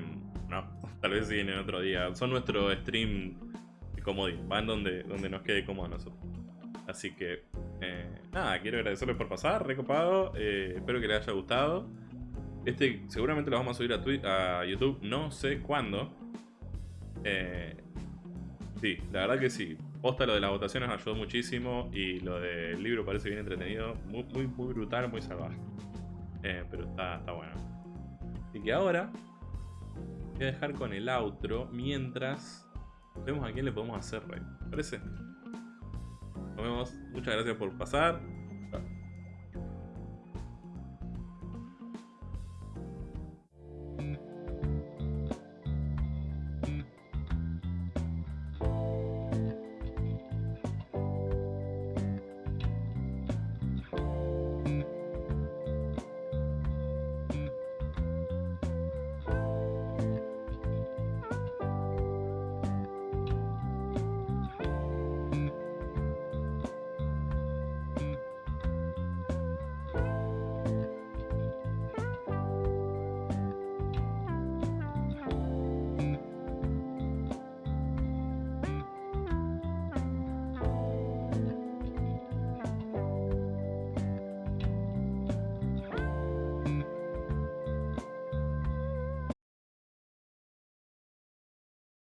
no, tal vez siguen en otro día. Son nuestro stream comodín, van donde, donde nos quede cómodo a nosotros. Así que, eh, nada, quiero agradecerles por pasar, recopado. eh, espero que les haya gustado. Este seguramente lo vamos a subir a, Twi- a YouTube, no sé cuándo. Eh, sí, la verdad que sí. Posta lo de las votaciones me ayudó muchísimo y lo del libro parece bien entretenido. Muy, muy, brutal, muy salvaje. Pero está, está bueno. Así que ahora voy a dejar con el outro mientras vemos a quién le podemos hacer rey. ¿Te ¿Parece? Nos vemos. Muchas gracias por pasar.